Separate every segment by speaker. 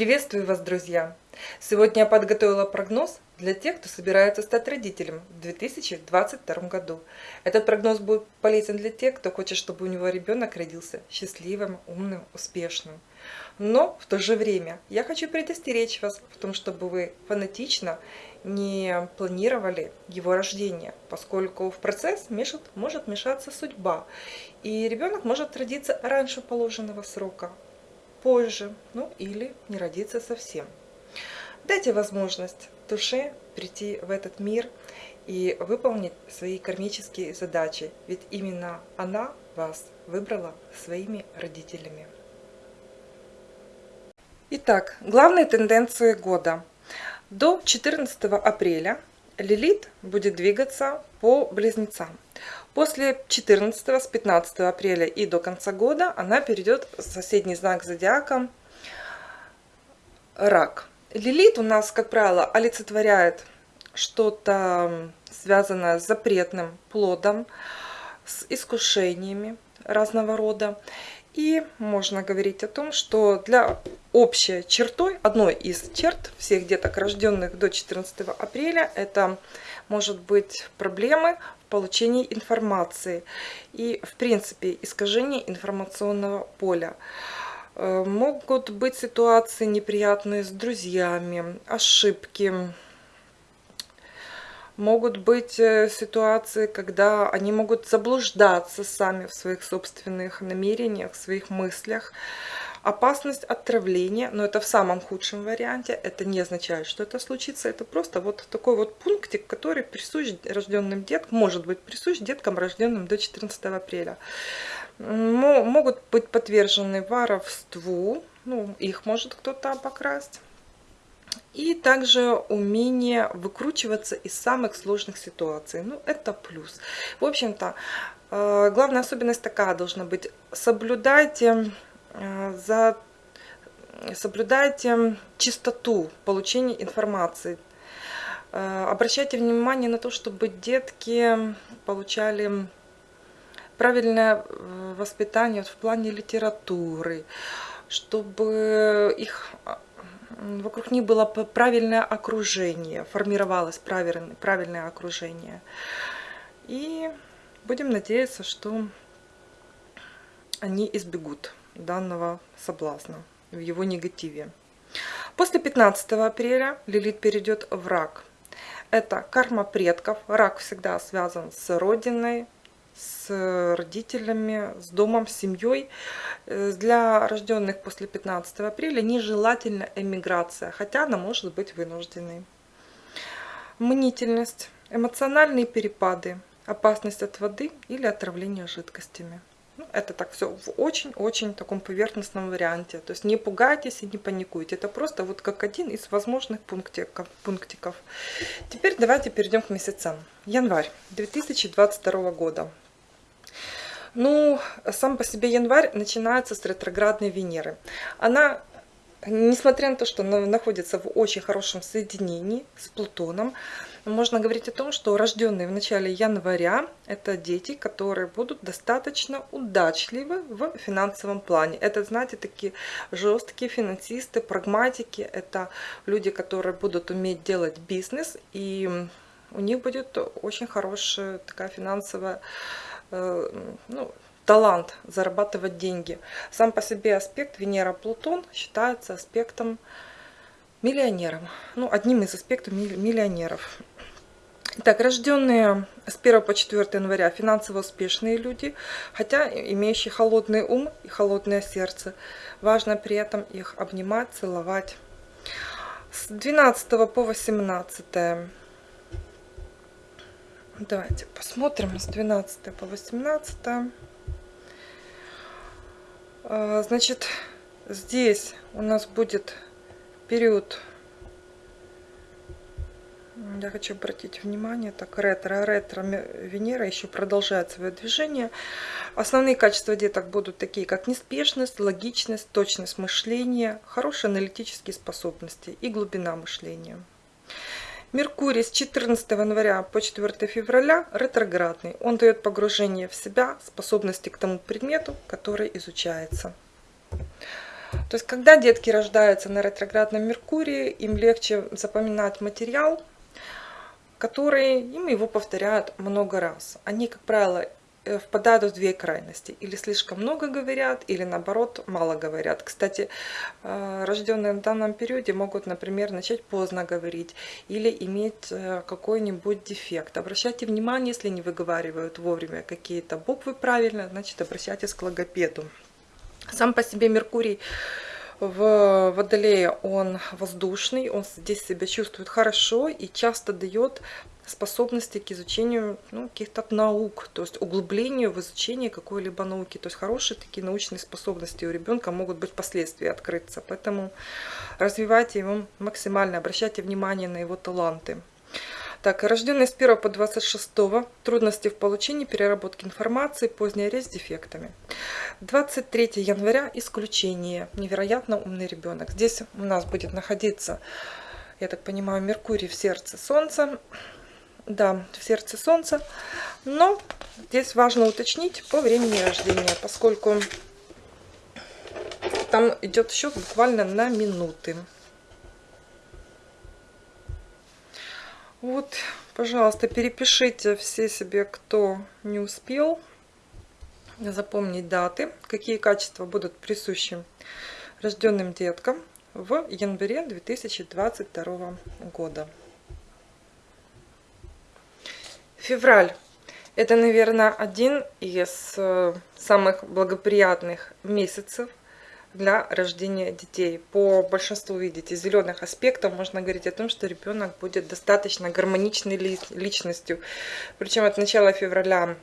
Speaker 1: Приветствую вас, друзья! Сегодня я подготовила прогноз для тех, кто собирается стать родителем в 2022 году. Этот прогноз будет полезен для тех, кто хочет, чтобы у него ребенок родился счастливым, умным, успешным. Но в то же время я хочу предостеречь вас в том, чтобы вы фанатично не планировали его рождение, поскольку в процесс мешает, может мешаться судьба, и ребенок может родиться раньше положенного срока, позже, ну или не родиться совсем. Дайте возможность душе прийти в этот мир и выполнить свои кармические задачи, ведь именно она вас выбрала своими родителями. Итак, главные тенденции года. До 14 апреля Лилит будет двигаться по близнецам. После 14 с 15 апреля и до конца года она перейдет в соседний знак зодиака Рак. Лилит у нас, как правило, олицетворяет что-то связанное с запретным плодом, с искушениями разного рода. И можно говорить о том, что для общей чертой, одной из черт всех деток, рожденных до 14 апреля, это может быть проблемы получении информации и, в принципе, искажение информационного поля. Э, могут быть ситуации неприятные с друзьями, ошибки. Могут быть э, ситуации, когда они могут заблуждаться сами в своих собственных намерениях, в своих мыслях опасность отравления, но это в самом худшем варианте, это не означает, что это случится, это просто вот такой вот пунктик, который присущ рожденным деткам, может быть присущ деткам, рожденным до 14 апреля. Могут быть подвержены воровству, ну, их может кто-то обокрасть. И также умение выкручиваться из самых сложных ситуаций. Ну, это плюс. В общем-то, э, главная особенность такая должна быть. Соблюдайте за соблюдайте чистоту получения информации. Э, обращайте внимание на то, чтобы детки получали правильное э, воспитание в плане литературы, чтобы их вокруг них было правильное окружение, формировалось правильное, правильное окружение. И будем надеяться, что они избегут данного соблазна, в его негативе. После 15 апреля Лилит перейдет в рак. Это карма предков. Рак всегда связан с родиной, с родителями, с домом, с семьей. Для рожденных после 15 апреля нежелательна эмиграция, хотя она может быть вынужденной. Мнительность, эмоциональные перепады, опасность от воды или отравления жидкостями. Ну, это так все в очень-очень таком поверхностном варианте. То есть не пугайтесь и не паникуйте. Это просто вот как один из возможных пунктиков. пунктиков. Теперь давайте перейдем к месяцам. Январь 2022 года. Ну, сам по себе январь начинается с ретроградной Венеры. Она несмотря на то, что она находится в очень хорошем соединении с Плутоном, можно говорить о том, что рожденные в начале января – это дети, которые будут достаточно удачливы в финансовом плане. Это, знаете, такие жесткие финансисты, прагматики. Это люди, которые будут уметь делать бизнес, и у них будет очень хорошая такая финансовая э, ну, талант зарабатывать деньги. Сам по себе аспект Венера-Плутон считается аспектом миллионером. Ну, одним из аспектов миллионеров. Итак, рожденные с 1 по 4 января финансово успешные люди, хотя имеющие холодный ум и холодное сердце. Важно при этом их обнимать, целовать. С 12 по 18. Давайте посмотрим с 12 по 18. А, значит, здесь у нас будет период я хочу обратить внимание, так, ретро, ретро Венера еще продолжает свое движение. Основные качества деток будут такие, как неспешность, логичность, точность мышления, хорошие аналитические способности и глубина мышления. Меркурий с 14 января по 4 февраля ретроградный. Он дает погружение в себя, способности к тому предмету, который изучается. То есть, когда детки рождаются на ретроградном Меркурии, им легче запоминать материал, который им его повторяют много раз. Они, как правило, Э, впадают в две крайности. Или слишком много говорят, или наоборот мало говорят. Кстати, э, рожденные в данном периоде могут, например, начать поздно говорить или иметь э, какой-нибудь дефект. Обращайте внимание, если не выговаривают вовремя какие-то буквы правильно, значит обращайтесь к логопеду. Сам по себе Меркурий в Водолее он воздушный, он здесь себя чувствует хорошо и часто дает способности к изучению ну, каких-то наук, то есть углублению в изучение какой-либо науки. То есть хорошие такие научные способности у ребенка могут быть впоследствии открыться. Поэтому развивайте его максимально, обращайте внимание на его таланты. Так, рожденные с 1 по 26, трудности в получении, переработке информации, поздняя речь с дефектами. 23 января, исключение, невероятно умный ребенок. Здесь у нас будет находиться, я так понимаю, Меркурий в сердце Солнца, да, в сердце Солнца. Но здесь важно уточнить по времени рождения, поскольку там идет счет буквально на минуты. Вот, пожалуйста, перепишите все себе, кто не успел запомнить даты, какие качества будут присущи рожденным деткам в январе 2022 года. Февраль. Это, наверное, один из э, самых благоприятных месяцев для рождения детей. По большинству, видите, зеленых аспектов можно говорить о том, что ребенок будет достаточно гармоничной личностью. Причем от начала февраля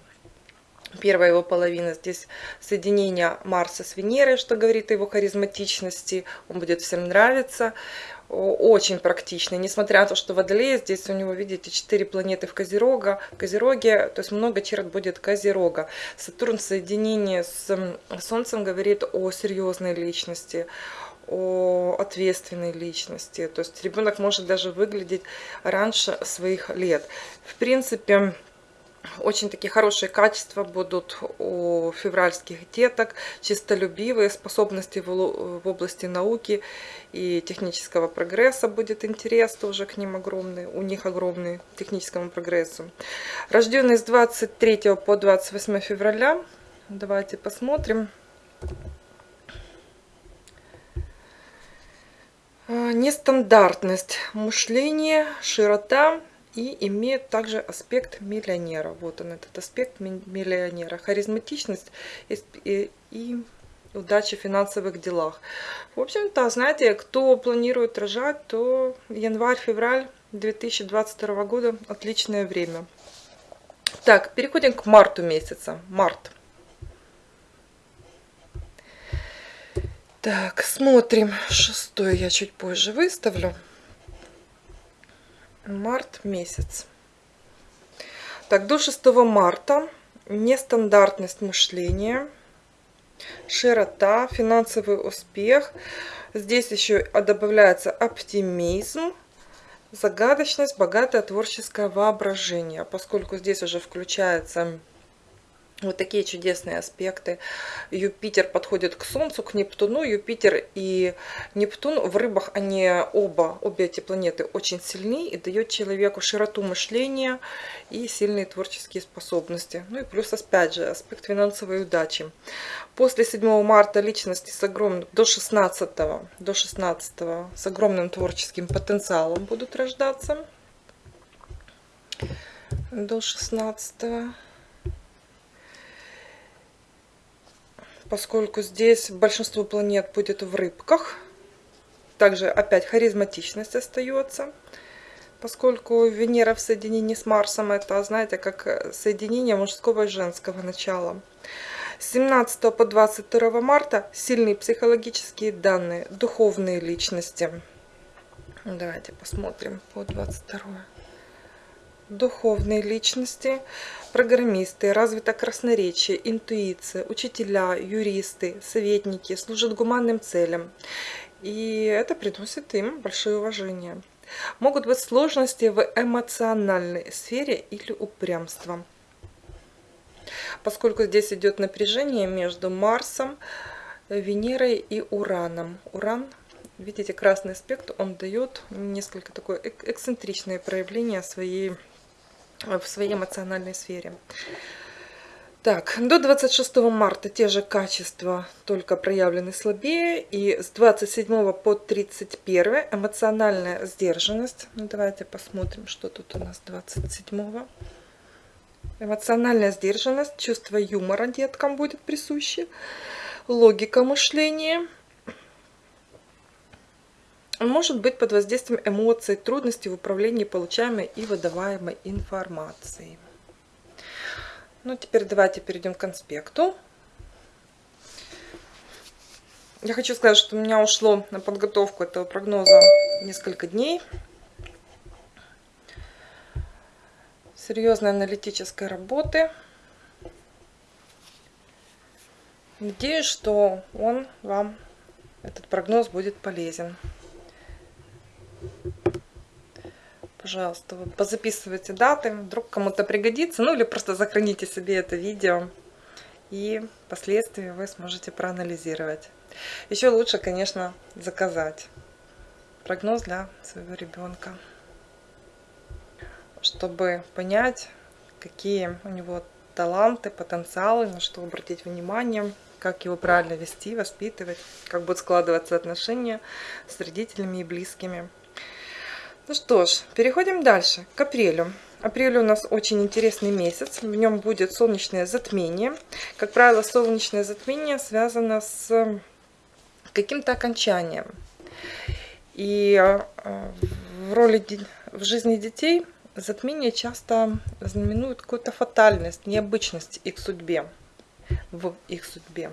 Speaker 1: первая его половина здесь соединение Марса с Венерой, что говорит о его харизматичности, он будет всем нравиться очень практичный, несмотря на то, что Водолей, здесь у него, видите, 4 планеты в Козерога, Козероге, то есть много черт будет Козерога. Сатурн в соединении с Солнцем говорит о серьезной личности, о ответственной личности, то есть ребенок может даже выглядеть раньше своих лет. В принципе, очень такие хорошие качества будут у февральских деток, чистолюбивые, способности в области науки и технического прогресса будет интерес тоже к ним огромный, у них огромный техническому прогрессу. Рожденные с 23 по 28 февраля, давайте посмотрим. А, нестандартность мышления, широта и имеет также аспект миллионера. Вот он, этот аспект миллионера. Харизматичность и, и, и удача в финансовых делах. В общем-то, знаете, кто планирует рожать, то январь-февраль 2022 года отличное время. Так, переходим к марту месяца. Март. Так, смотрим. Шестой я чуть позже выставлю март месяц. Так, до 6 марта нестандартность мышления, широта, финансовый успех. Здесь еще добавляется оптимизм, загадочность, богатое творческое воображение, поскольку здесь уже включается вот такие чудесные аспекты. Юпитер подходит к Солнцу, к Нептуну. Юпитер и Нептун в рыбах, они оба, обе эти планеты очень сильны и дают человеку широту мышления и сильные творческие способности. Ну и плюс, опять же, аспект финансовой удачи. После 7 марта личности с огромным, до 16, до 16 с огромным творческим потенциалом будут рождаться. До 16 поскольку здесь большинство планет будет в рыбках. Также опять харизматичность остается, поскольку Венера в соединении с Марсом, это, знаете, как соединение мужского и женского начала. С 17 по 22 марта сильные психологические данные, духовные личности. Давайте посмотрим по 22 духовные личности, программисты, развито красноречие, интуиция, учителя, юристы, советники служат гуманным целям. И это приносит им большое уважение. Могут быть сложности в эмоциональной сфере или упрямство. Поскольку здесь идет напряжение между Марсом Венерой и Ураном. Уран, видите, красный аспект, он дает несколько такое эксцентричное проявление своей, в своей эмоциональной сфере. Так, до 26 марта те же качества, только проявлены слабее. И с 27 по 31 эмоциональная сдержанность. Ну, давайте посмотрим, что тут у нас 27. Эмоциональная сдержанность, чувство юмора деткам будет присуще, логика мышления. Может быть под воздействием эмоций, трудностей в управлении получаемой и выдаваемой информацией. Ну, теперь давайте перейдем к конспекту. Я хочу сказать, что у меня ушло на подготовку этого прогноза несколько дней. Серьезной аналитической работы. Надеюсь, что он вам, этот прогноз, будет полезен. Пожалуйста, позаписывайте даты, вдруг кому-то пригодится, ну или просто сохраните себе это видео, и впоследствии вы сможете проанализировать. Еще лучше, конечно, заказать прогноз для своего ребенка, чтобы понять, какие у него таланты, потенциалы, на что обратить внимание, как его правильно вести, воспитывать, как будут складываться отношения с родителями и близкими. Ну что ж, переходим дальше, к апрелю. Апрель у нас очень интересный месяц, в нем будет солнечное затмение. Как правило, солнечное затмение связано с каким-то окончанием. И э, в роли в жизни детей затмение часто знаменует какую-то фатальность, необычность их судьбе, в их судьбе.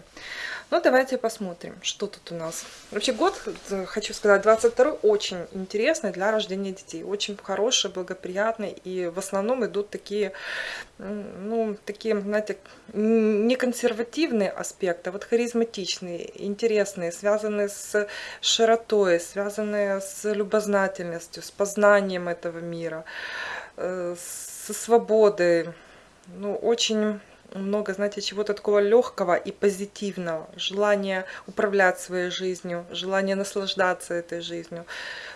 Speaker 1: Ну, давайте посмотрим, что тут у нас. Вообще год, э, хочу сказать, 22 очень интересный для рождения детей. Очень хороший, благоприятный. И в основном идут такие, ну, такие, знаете, не консервативные аспекты, а вот харизматичные, интересные, связанные с широтой, связанные с любознательностью, с познанием этого мира, э, со свободой. Ну, очень много, знаете, чего-то такого легкого и позитивного. Желание управлять своей жизнью, желание наслаждаться этой жизнью,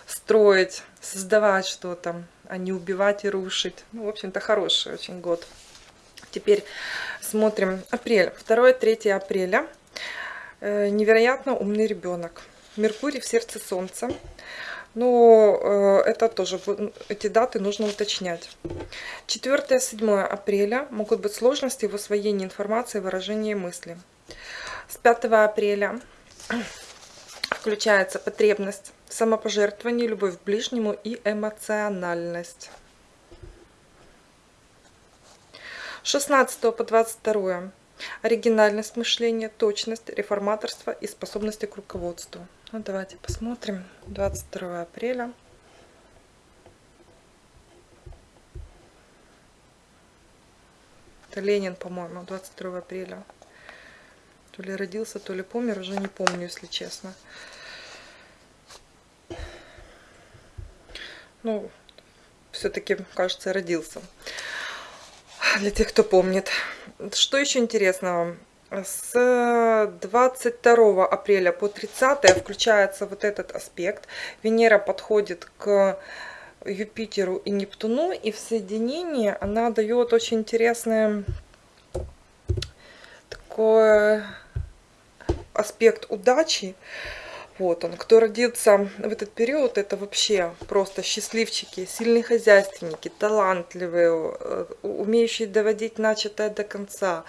Speaker 1: строить, создавать что-то, а не убивать и рушить. Ну, в общем-то, хороший очень год. Теперь смотрим апрель. 2-3 апреля. Э, невероятно умный ребенок. Меркурий в сердце Солнца. Но э, это тоже, эти даты нужно уточнять. 4-7 апреля могут быть сложности в освоении информации, выражении мысли. С 5 апреля включается потребность самопожертвования, любовь к ближнему и эмоциональность. 16 по 22 оригинальность мышления, точность, реформаторство и способности к руководству. Ну, давайте посмотрим. 22 апреля. Это Ленин, по-моему, 22 апреля. То ли родился, то ли помер, уже не помню, если честно. Ну, все-таки, кажется, родился. Для тех, кто помнит. Что еще интересного? С 22 апреля по 30 включается вот этот аспект. Венера подходит к Юпитеру и Нептуну, и в соединении она дает очень интересный такой аспект удачи. Вот он, кто родился в этот период, это вообще просто счастливчики, сильные хозяйственники, талантливые, э, умеющие доводить начатое до конца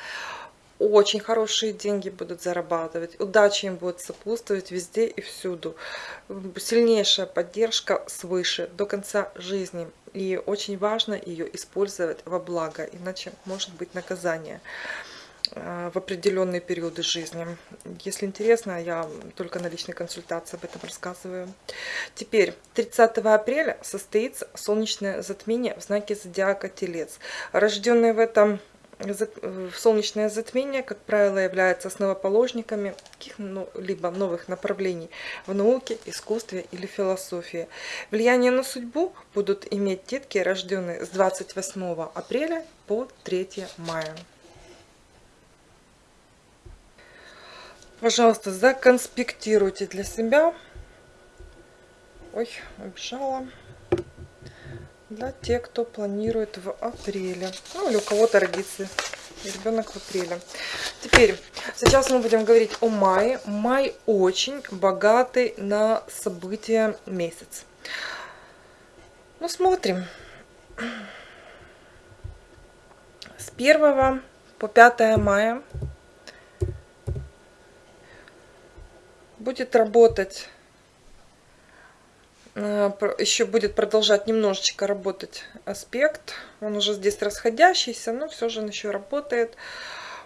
Speaker 1: очень хорошие деньги будут зарабатывать, удача им будет сопутствовать везде и всюду. Сильнейшая поддержка свыше до конца жизни. И очень важно ее использовать во благо, иначе может быть наказание э, в определенные периоды жизни. Если интересно, я только на личной консультации об этом рассказываю. Теперь, 30 апреля состоится солнечное затмение в знаке зодиака Телец. Рожденные в этом солнечное затмение, как правило, являются основоположниками каких-либо новых направлений в науке, искусстве или философии. Влияние на судьбу будут иметь детки, рожденные с 28 апреля по 3 мая. Пожалуйста, законспектируйте для себя. Ой, убежала. Для тех, кто планирует в апреле. Ну, или у кого-то ребенок в апреле. Теперь, сейчас мы будем говорить о мае. Май очень богатый на события месяц. Ну, смотрим. С 1 по 5 мая будет работать, еще будет продолжать немножечко работать аспект. Он уже здесь расходящийся, но все же он еще работает.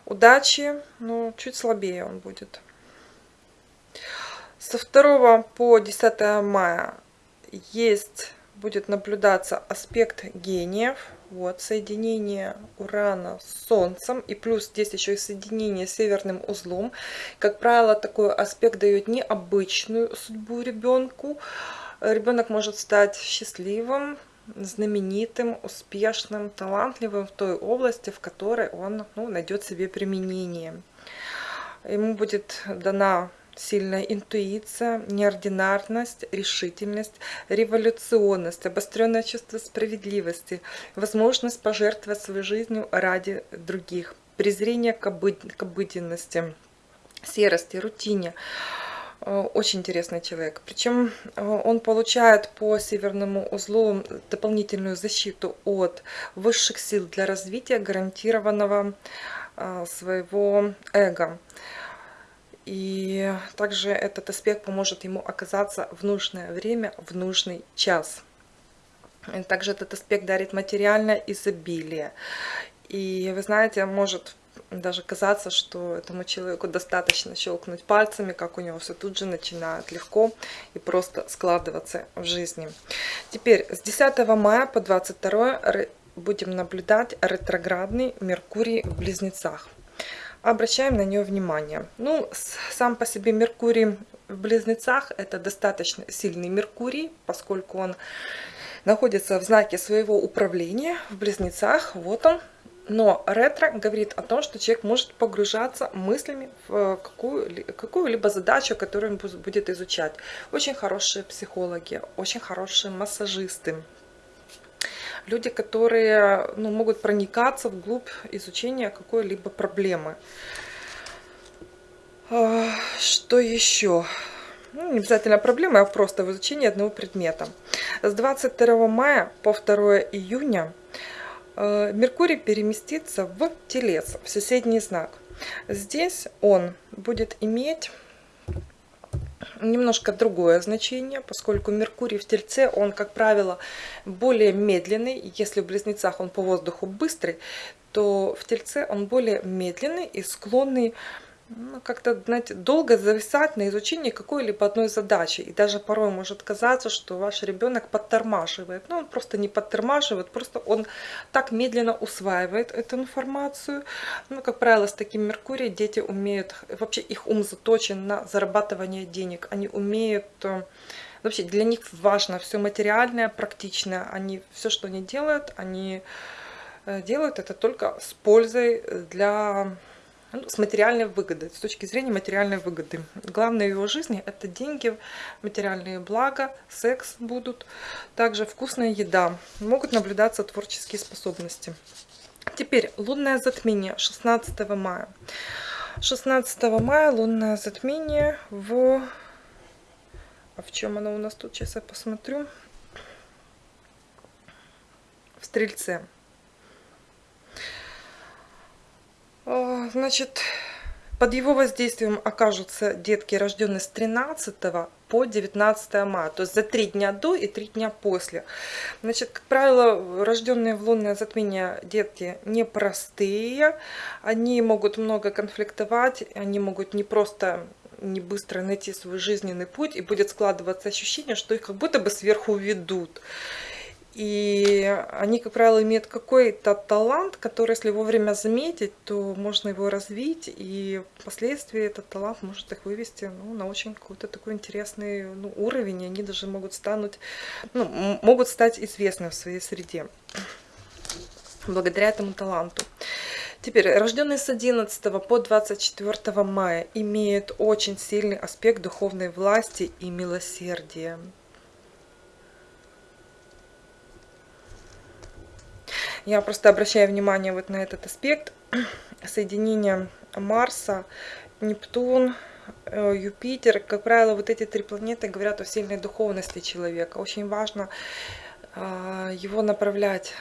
Speaker 1: Удачи, но чуть слабее он будет. Со 2 по 10 мая есть, будет наблюдаться аспект гениев. Вот, соединение Урана с Солнцем. И плюс здесь еще и соединение с северным узлом. Как правило, такой аспект дает необычную судьбу ребенку. Ребенок может стать счастливым, знаменитым, успешным, талантливым в той области, в которой он ну, найдет себе применение. Ему будет дана сильная интуиция, неординарность, решительность, революционность, обостренное чувство справедливости, возможность пожертвовать своей жизнью ради других, презрение к, обыд к обыденности, серости, рутине. Э, очень интересный человек. Причем э, он получает по северному узлу дополнительную защиту от высших сил для развития гарантированного э, своего эго. И также этот аспект поможет ему оказаться в нужное время, в нужный час. Также этот аспект дарит материальное изобилие. И вы знаете, может даже казаться, что этому человеку достаточно щелкнуть пальцами, как у него все тут же начинает легко и просто складываться в жизни. Теперь с 10 мая по 22 будем наблюдать ретроградный Меркурий в Близнецах обращаем на нее внимание. Ну, сам по себе Меркурий в Близнецах это достаточно сильный Меркурий, поскольку он находится в знаке своего управления в Близнецах. Вот он. Но ретро говорит о том, что человек может погружаться мыслями в какую-либо какую задачу, которую он будет изучать. Очень хорошие психологи, очень хорошие массажисты, люди, которые ну, могут проникаться вглубь изучения какой-либо проблемы. А, что еще? Ну, не обязательно проблема, а просто в изучении одного предмета. С 22 мая по 2 июня э, Меркурий переместится в Телец, в соседний знак. Здесь он будет иметь немножко другое значение, поскольку Меркурий в Тельце, он, как правило, более медленный. Если в Близнецах он по воздуху быстрый, то в Тельце он более медленный и склонный ну, как-то, знаете, долго зависать на изучении какой-либо одной задачи. И даже порой может казаться, что ваш ребенок подтормаживает. Но он просто не подтормаживает, просто он так медленно усваивает эту информацию. Ну, как правило, с таким Меркурием дети умеют, вообще их ум заточен на зарабатывание денег. Они умеют, э, вообще для них важно все материальное, практичное. Они, все, что они делают, они э, делают это только с пользой для ну, с материальной выгодой, с точки зрения материальной выгоды. Главное в его жизни это деньги, материальные блага, секс будут, также вкусная еда. Могут наблюдаться творческие способности. Теперь лунное затмение 16 мая. 16 мая лунное затмение в... А в чем оно у нас тут? Сейчас я посмотрю. В Стрельце. А, значит, под его воздействием окажутся детки, рожденные с 13 по 19 мая, то есть за три дня до и три дня после. Значит, как правило, рожденные в лунное затмение детки непростые, они могут много конфликтовать, они могут не просто не быстро найти свой жизненный путь, и будет складываться ощущение, что их как будто бы сверху ведут. И они, как правило, имеют какой-то талант, который, если вовремя заметить, то можно его развить, и впоследствии этот талант может их вывести ну, на очень какой-то такой интересный ну, уровень, и они даже могут, стануть, ну, могут стать известны в своей среде благодаря этому таланту. Теперь, рожденные с 11 по 24 мая имеют очень сильный аспект духовной власти и милосердия. Я просто обращаю внимание вот на этот аспект соединения Марса, Нептун, э, Юпитер. Как правило, вот эти три планеты говорят о сильной духовности человека. Очень важно а, его направлять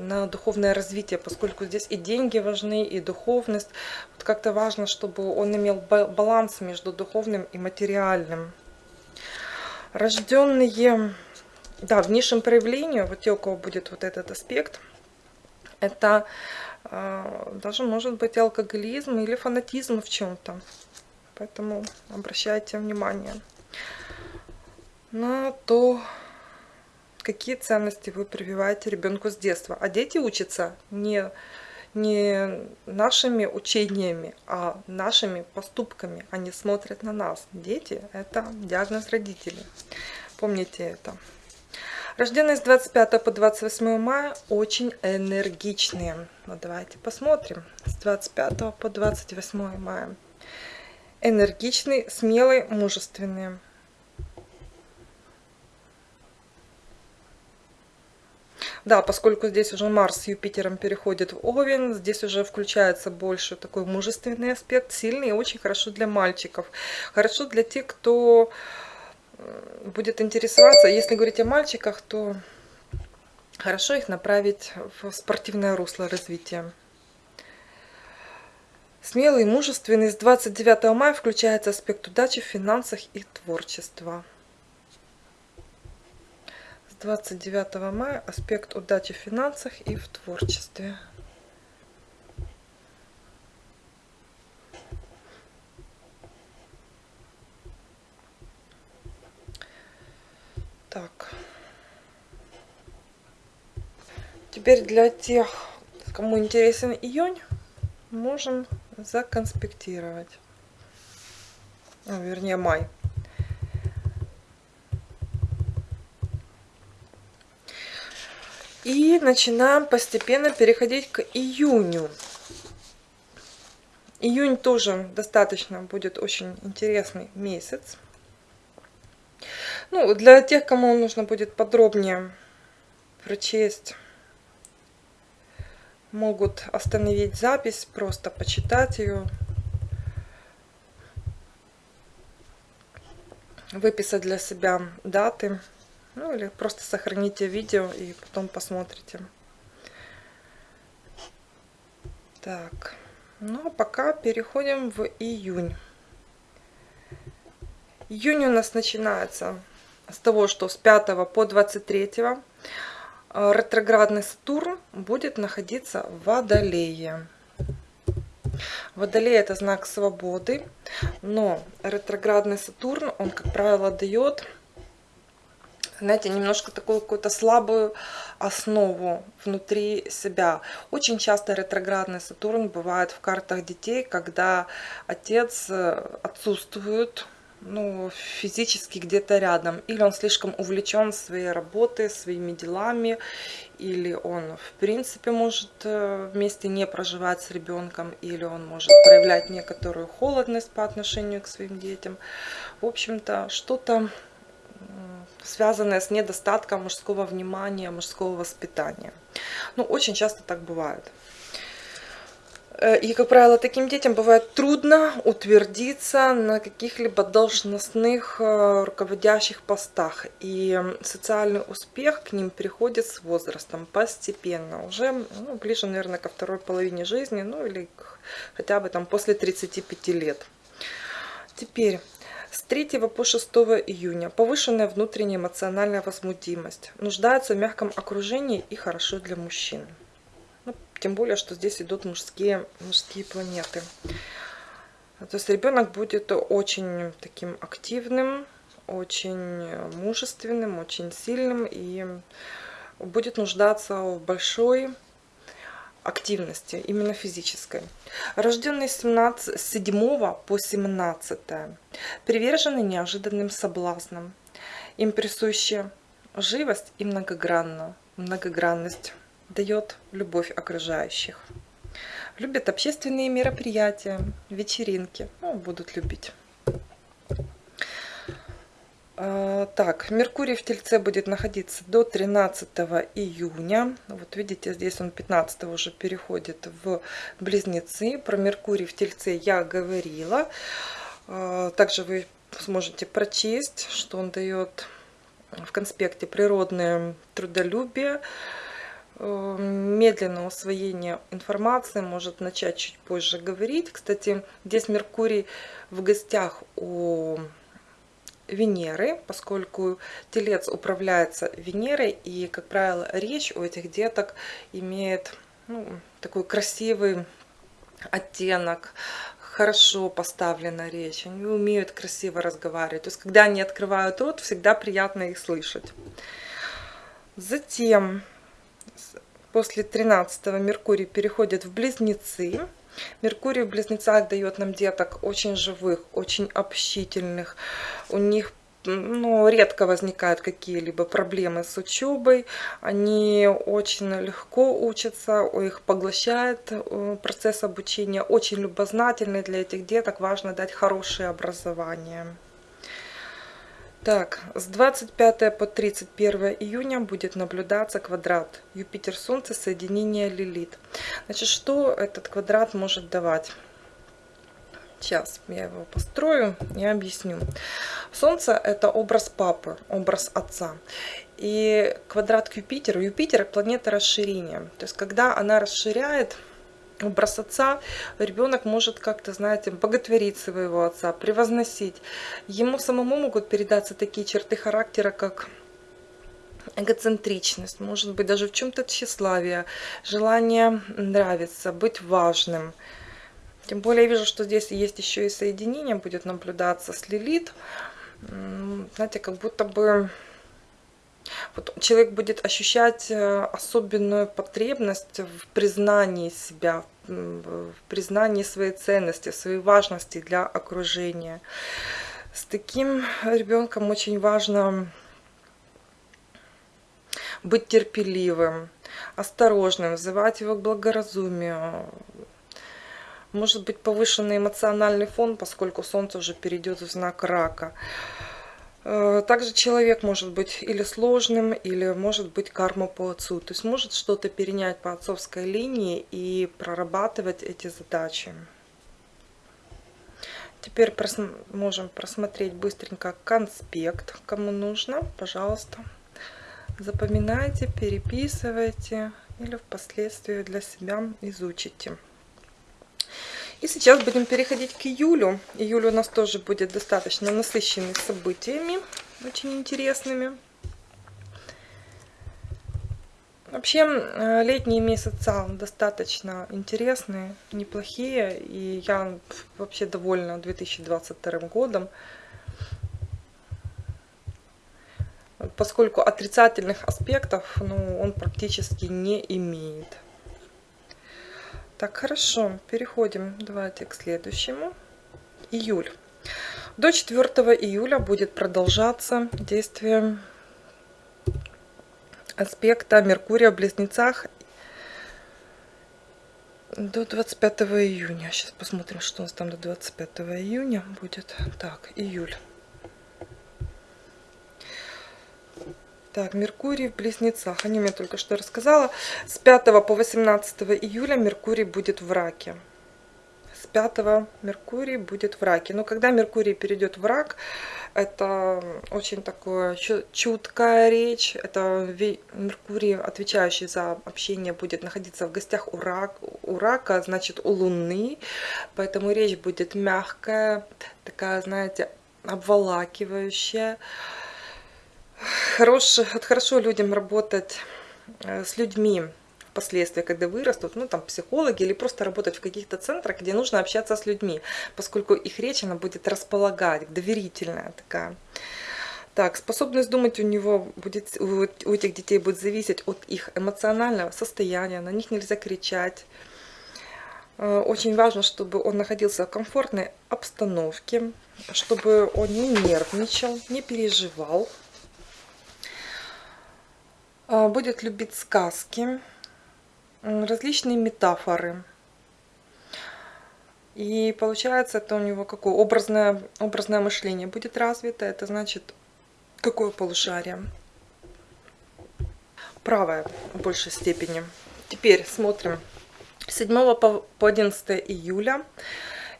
Speaker 1: на духовное развитие, поскольку здесь и деньги важны, и духовность. Вот как-то важно, чтобы он имел баланс между духовным и материальным. Рожденные да, в низшем проявлении, вот те, у кого будет вот этот аспект, это э, даже может быть алкоголизм или фанатизм в чем-то. Поэтому обращайте внимание на то, какие ценности вы прививаете ребенку с детства. А дети учатся не, не нашими учениями, а нашими поступками. Они смотрят на нас. Дети – это диагноз родителей. Помните это. Рожденные с 25 по 28 мая очень энергичные. Ну, давайте посмотрим. С 25 по 28 мая. Энергичный, смелый, мужественный. Да, поскольку здесь уже Марс с Юпитером переходит в Овен, здесь уже включается больше такой мужественный аспект, сильный и очень хорошо для мальчиков. Хорошо для тех, кто будет интересоваться, если говорить о мальчиках, то хорошо их направить в спортивное русло развития. Смелый, мужественный. С 29 мая включается аспект удачи в финансах и творчества. С 29 мая аспект удачи в финансах и в творчестве. Так. Теперь для тех, кому интересен июнь, можем законспектировать. А, вернее, май. И начинаем постепенно переходить к июню. Июнь тоже достаточно будет очень интересный месяц. Ну, для тех, кому нужно будет подробнее прочесть, могут остановить запись, просто почитать ее, выписать для себя даты, ну или просто сохраните видео и потом посмотрите. Так, ну а пока переходим в июнь. Июнь у нас начинается с того, что с 5 по 23 э, ретроградный Сатурн будет находиться в Водолее. Водолей это знак свободы, но ретроградный Сатурн, он, как правило, дает, знаете, немножко такую какую-то слабую основу внутри себя. Очень часто ретроградный Сатурн бывает в картах детей, когда отец э, отсутствует, ну, физически где-то рядом. Или он слишком увлечен своей работой, своими делами, или он в принципе может э, вместе не проживать с ребенком, или он может проявлять некоторую холодность по отношению к своим детям. В общем-то, что-то связанное с недостатком мужского внимания, мужского воспитания. Ну, очень часто так бывает. Э, и, как правило, таким детям бывает трудно утвердиться на каких-либо должностных э, руководящих постах. И социальный успех к ним приходит с возрастом постепенно. Уже ну, ближе, наверное, ко второй половине жизни, ну или хотя бы там после 35 лет. Теперь, с 3 по 6 июня повышенная внутренняя эмоциональная возмутимость. Нуждается в мягком окружении и хорошо для мужчин. Тем более, что здесь идут мужские, мужские планеты. То есть ребенок будет очень таким активным, очень мужественным, очень сильным и будет нуждаться в большой активности, именно физической. Рожденный 17, 7 по 17, привержены неожиданным соблазнам. Им присуща живость и многогранно, многогранность дает любовь окружающих. Любят общественные мероприятия, вечеринки. Ну, будут любить. А, так, Меркурий в Тельце будет находиться до 13 июня. Вот видите, здесь он 15 уже переходит в Близнецы. Про Меркурий в Тельце я говорила. А, также вы сможете прочесть, что он дает в конспекте природное трудолюбие, медленное усвоение информации, может начать чуть позже говорить. Кстати, здесь Меркурий в гостях у Венеры, поскольку Телец управляется Венерой, и, как правило, речь у этих деток имеет ну, такой красивый оттенок, хорошо поставлена речь, они умеют красиво разговаривать. То есть, когда они открывают рот, всегда приятно их слышать. Затем, после 13 Меркурий переходит в Близнецы. Меркурий в Близнецах дает нам деток очень живых, очень общительных. У них ну, редко возникают какие-либо проблемы с учебой. Они очень легко учатся, их поглощает э, процесс обучения. Очень любознательный для этих деток. Важно дать хорошее образование. Так, с 25 по 31 июня будет наблюдаться квадрат Юпитер-Солнце, соединение Лилит. Значит, что этот квадрат может давать? Сейчас я его построю и объясню. Солнце – это образ папы, образ отца. И квадрат к Юпитеру. Юпитер – планета расширения. То есть, когда она расширяет образ отца, ребенок может как-то, знаете, боготворить своего отца, превозносить. Ему самому могут передаться такие черты характера, как эгоцентричность, может быть, даже в чем-то тщеславие, желание нравиться, быть важным – тем более я вижу, что здесь есть еще и соединение, будет наблюдаться с Лилит. Знаете, как будто бы вот человек будет ощущать э, особенную потребность в признании себя, в признании своей ценности, своей важности для окружения. С таким ребенком очень важно быть терпеливым, осторожным, вызывать его к благоразумию, может быть повышенный эмоциональный фон, поскольку Солнце уже перейдет в знак рака. Э, также человек может быть или сложным, или может быть карма по отцу. То есть может что-то перенять по отцовской линии и прорабатывать эти задачи. Теперь прос можем просмотреть быстренько конспект, кому нужно. Пожалуйста, запоминайте, переписывайте или впоследствии для себя изучите. И сейчас будем переходить к июлю. Июль у нас тоже будет достаточно насыщенный событиями, очень интересными. Вообще, э, летние месяца достаточно интересные, неплохие, и я вообще довольна 2022 годом, поскольку отрицательных аспектов ну, он практически не имеет. Так, хорошо, переходим, давайте к следующему. Июль. До 4 июля будет продолжаться действие аспекта Меркурия в Близнецах до 25 июня. Сейчас посмотрим, что у нас там до 25 июня будет. Так, июль. Так, Меркурий в Близнецах. Они мне только что рассказала. С 5 по 18 июля Меркурий будет в Раке. С 5 Меркурий будет в Раке. Но когда Меркурий перейдет в Рак, это очень такое чуткая речь. Это Меркурий, отвечающий за общение, будет находиться в гостях у, рак, у Рака, значит у Луны. Поэтому речь будет мягкая, такая, знаете, обволакивающая хорош, хорошо людям работать э, с людьми впоследствии, когда вырастут, ну там психологи или просто работать в каких-то центрах, где нужно общаться с людьми, поскольку их речь, она будет располагать, доверительная такая. Так, способность думать у него будет, у этих детей будет зависеть от их эмоционального состояния, на них нельзя кричать. Э, очень важно, чтобы он находился в комфортной обстановке, чтобы он не нервничал, не переживал, будет любить сказки, различные метафоры. И получается, это у него какое образное, образное мышление будет развито. Это значит, какое полушарие? Правое в большей степени. Теперь смотрим. 7 по 11 июля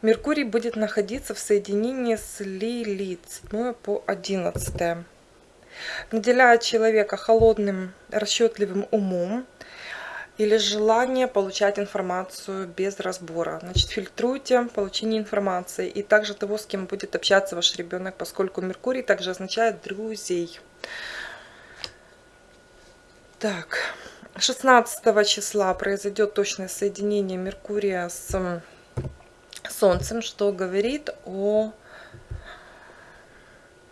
Speaker 1: Меркурий будет находиться в соединении с Лилит. 7 по 11. Наделяет человека холодным, расчетливым умом, или желание получать информацию без разбора. Значит, фильтруйте получение информации и также того, с кем будет общаться ваш ребенок, поскольку Меркурий также означает друзей. Так, 16 числа произойдет точное соединение Меркурия с Солнцем, что говорит о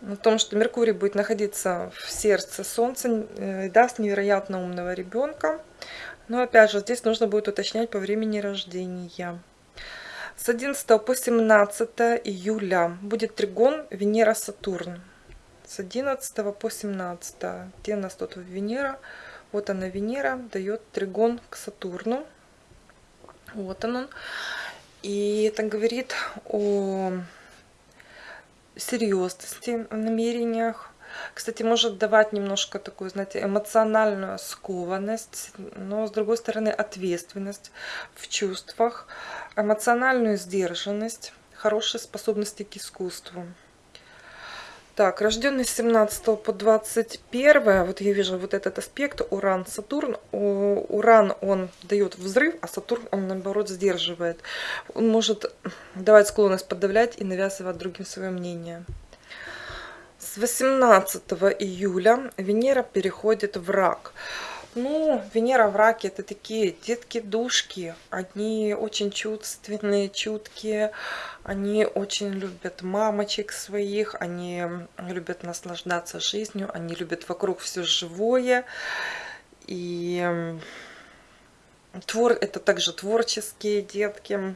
Speaker 1: о том, что Меркурий будет находиться в сердце Солнца э, и даст невероятно умного ребенка. Но опять же, здесь нужно будет уточнять по времени рождения. С 11 по 17 июля будет тригон Венера-Сатурн. С 11 по 17. Где у нас тут Венера? Вот она, Венера, дает тригон к Сатурну. Вот он. И это говорит о серьезности в намерениях, кстати, может давать немножко такую, знаете, эмоциональную скованность, но с другой стороны ответственность в чувствах, эмоциональную сдержанность, хорошие способности к искусству. Так, рожденный с 17 по 21, вот я вижу вот этот аспект Уран-Сатурн. Уран, он дает взрыв, а Сатурн, он наоборот сдерживает. Он может давать склонность подавлять и навязывать другим свое мнение. С 18 июля Венера переходит в рак. Ну, Венера в раке это такие детки-душки. Они очень чувственные, чуткие. Они очень любят мамочек своих. Они любят наслаждаться жизнью. Они любят вокруг все живое. И твор, это также творческие детки.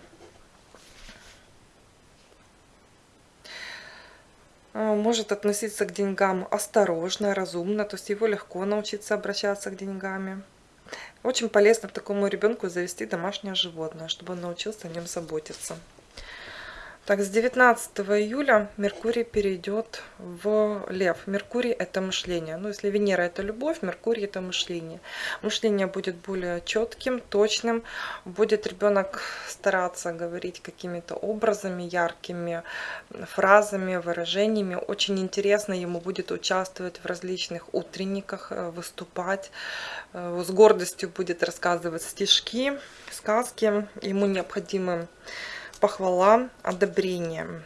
Speaker 1: Может относиться к деньгам осторожно, разумно, то есть его легко научиться обращаться к деньгам. Очень полезно такому ребенку завести домашнее животное, чтобы он научился о нем заботиться. Так, с 19 июля Меркурий перейдет в Лев. Меркурий – это мышление. Ну, если Венера – это любовь, Меркурий – это мышление. Мышление будет более четким, точным. Будет ребенок стараться говорить какими-то образами, яркими фразами, выражениями. Очень интересно ему будет участвовать в различных утренниках, э, выступать. Э, с гордостью будет рассказывать стишки, сказки. Ему необходимы похвала, одобрение.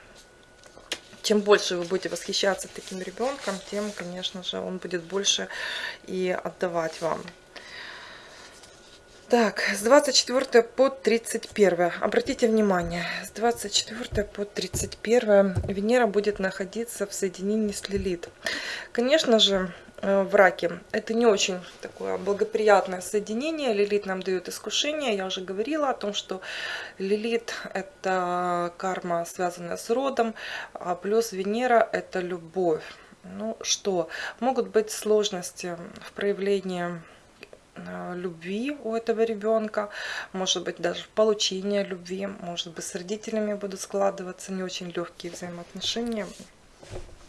Speaker 1: Чем больше вы будете восхищаться таким ребенком, тем, конечно же, он будет больше и отдавать вам. Так, с 24 по 31. Обратите внимание, с 24 по 31 Венера будет находиться в соединении с Лилит. Конечно же, в раке. Это не очень такое благоприятное соединение. Лилит нам дает искушение. Я уже говорила о том, что Лилит это карма, связанная с родом, а плюс Венера это любовь. Ну что, могут быть сложности в проявлении э, любви у этого ребенка, может быть даже в получении любви, может быть с родителями будут складываться не очень легкие взаимоотношения.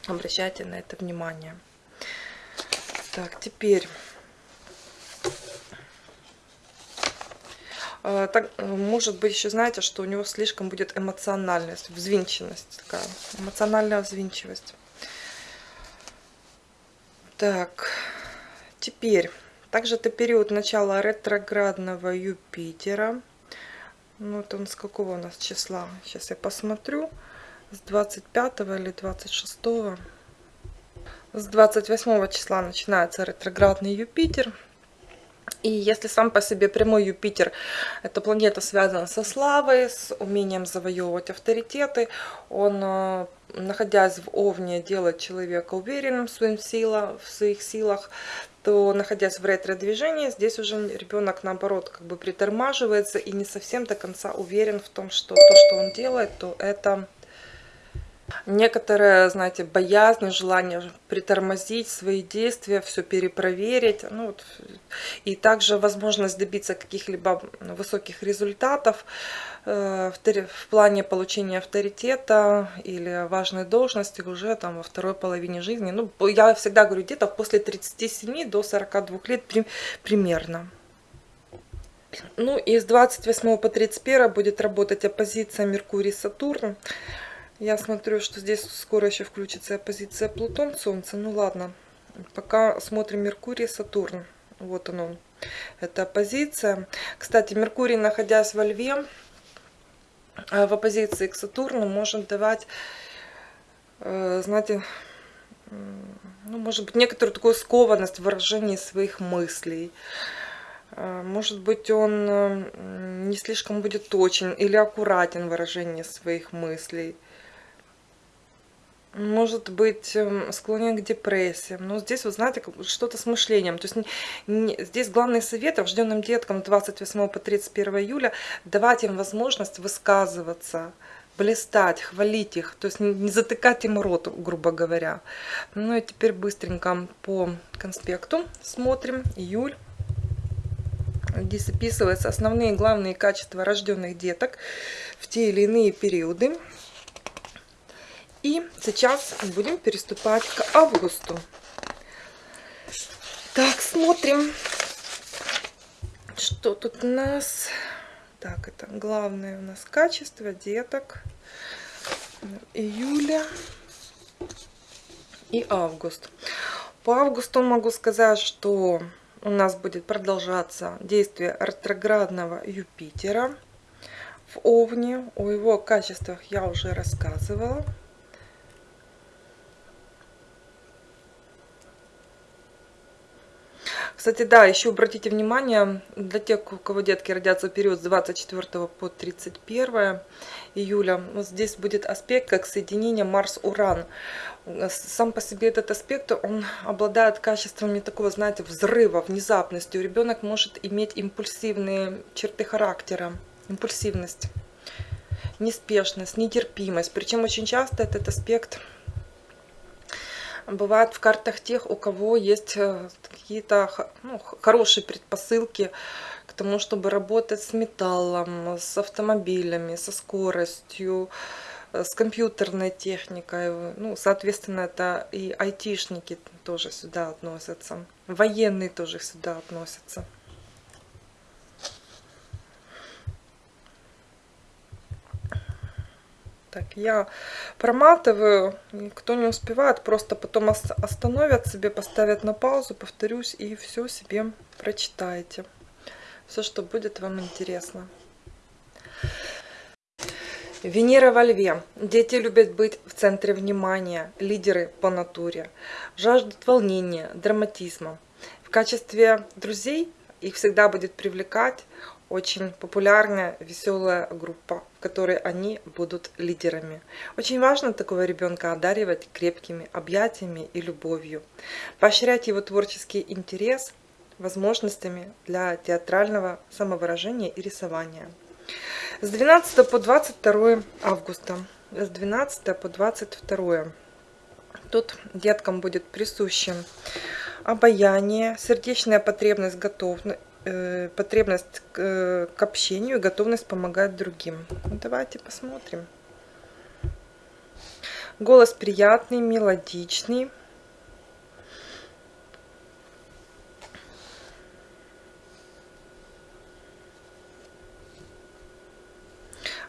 Speaker 1: Обращайте на это внимание. Так, теперь... А, так, может быть, еще знаете, что у него слишком будет эмоциональность, взвинченность такая, эмоциональная взвинчивость. Так, теперь, также это период начала ретроградного Юпитера. Ну, вот он с какого у нас числа? Сейчас я посмотрю. С 25 или 26. С 28 числа начинается ретроградный Юпитер. И если сам по себе прямой Юпитер, эта планета связана со славой, с умением завоевывать авторитеты, он, э, находясь в Овне, делает человека уверенным в, своим сила, в своих силах, то, находясь в ретро-движении, здесь уже ребенок, наоборот, как бы притормаживается и не совсем до конца уверен в том, что то, что он делает, то это Некоторые, знаете, боязнь, желание притормозить свои действия, все перепроверить. Ну, вот, и также возможность добиться каких-либо высоких результатов э, в плане получения авторитета или важной должности уже там во второй половине жизни. Ну, я всегда говорю, где-то после 37 до 42 лет примерно. Ну и с 28 по 31 будет работать оппозиция Меркурий-Сатурн. Я смотрю, что здесь скоро еще включится оппозиция Плутон-Солнце. Ну ладно, пока смотрим Меркурий-Сатурн. Вот он, это оппозиция. Кстати, Меркурий, находясь во Льве, э, в оппозиции к Сатурну, может давать, э, знаете, ну, может быть, некоторую такую скованность в выражении своих мыслей. А, может быть, он э, не слишком будет точен или аккуратен в выражении своих мыслей. Может быть, эм, склонен к депрессиям. Но здесь, вы знаете, что-то с мышлением. То есть не, здесь главный совет рожденным деткам 28 по 31 июля давать им возможность высказываться, блистать, хвалить их, то есть не затыкать им рот, грубо говоря. Ну и теперь быстренько по конспекту смотрим. Июль Здесь описываются основные главные качества рожденных деток в те или иные периоды. И сейчас будем переступать к августу. Так, смотрим, что тут у нас. Так, это главное у нас качество деток июля и август. По августу могу сказать, что у нас будет продолжаться действие ретроградного Юпитера в Овне. О его качествах я уже рассказывала. Кстати, да, еще обратите внимание, для тех, у кого детки родятся в период с 24 по 31 июля, вот здесь будет аспект как соединение Марс-Уран. Сам по себе этот аспект, он обладает качествами такого, знаете, взрыва, внезапностью. Ребенок может иметь импульсивные черты характера, импульсивность, неспешность, нетерпимость. Причем очень часто этот аспект бывает в картах тех, у кого есть э, какие-то ну, хорошие предпосылки к тому, чтобы работать с металлом, с автомобилями, со скоростью, э, с компьютерной техникой. Ну, соответственно, это и айтишники тоже сюда относятся. Военные тоже сюда относятся. Так, я проматываю, кто не успевает, просто потом остановят себе, поставят на паузу, повторюсь, и все себе прочитаете. Все, что будет вам интересно. Венера во льве. Дети любят быть в центре внимания, лидеры по натуре. Жаждут волнения, драматизма. В качестве друзей их всегда будет привлекать очень популярная, веселая группа, которой они будут лидерами. Очень важно такого ребенка одаривать крепкими объятиями и любовью, поощрять его творческий интерес возможностями для театрального самовыражения и рисования. С 12 по 22 августа, с 12 по 22 тут деткам будет присуще обаяние, сердечная потребность готовность потребность к, э, к общению и готовность помогать другим. Ну, давайте посмотрим. Голос приятный, мелодичный.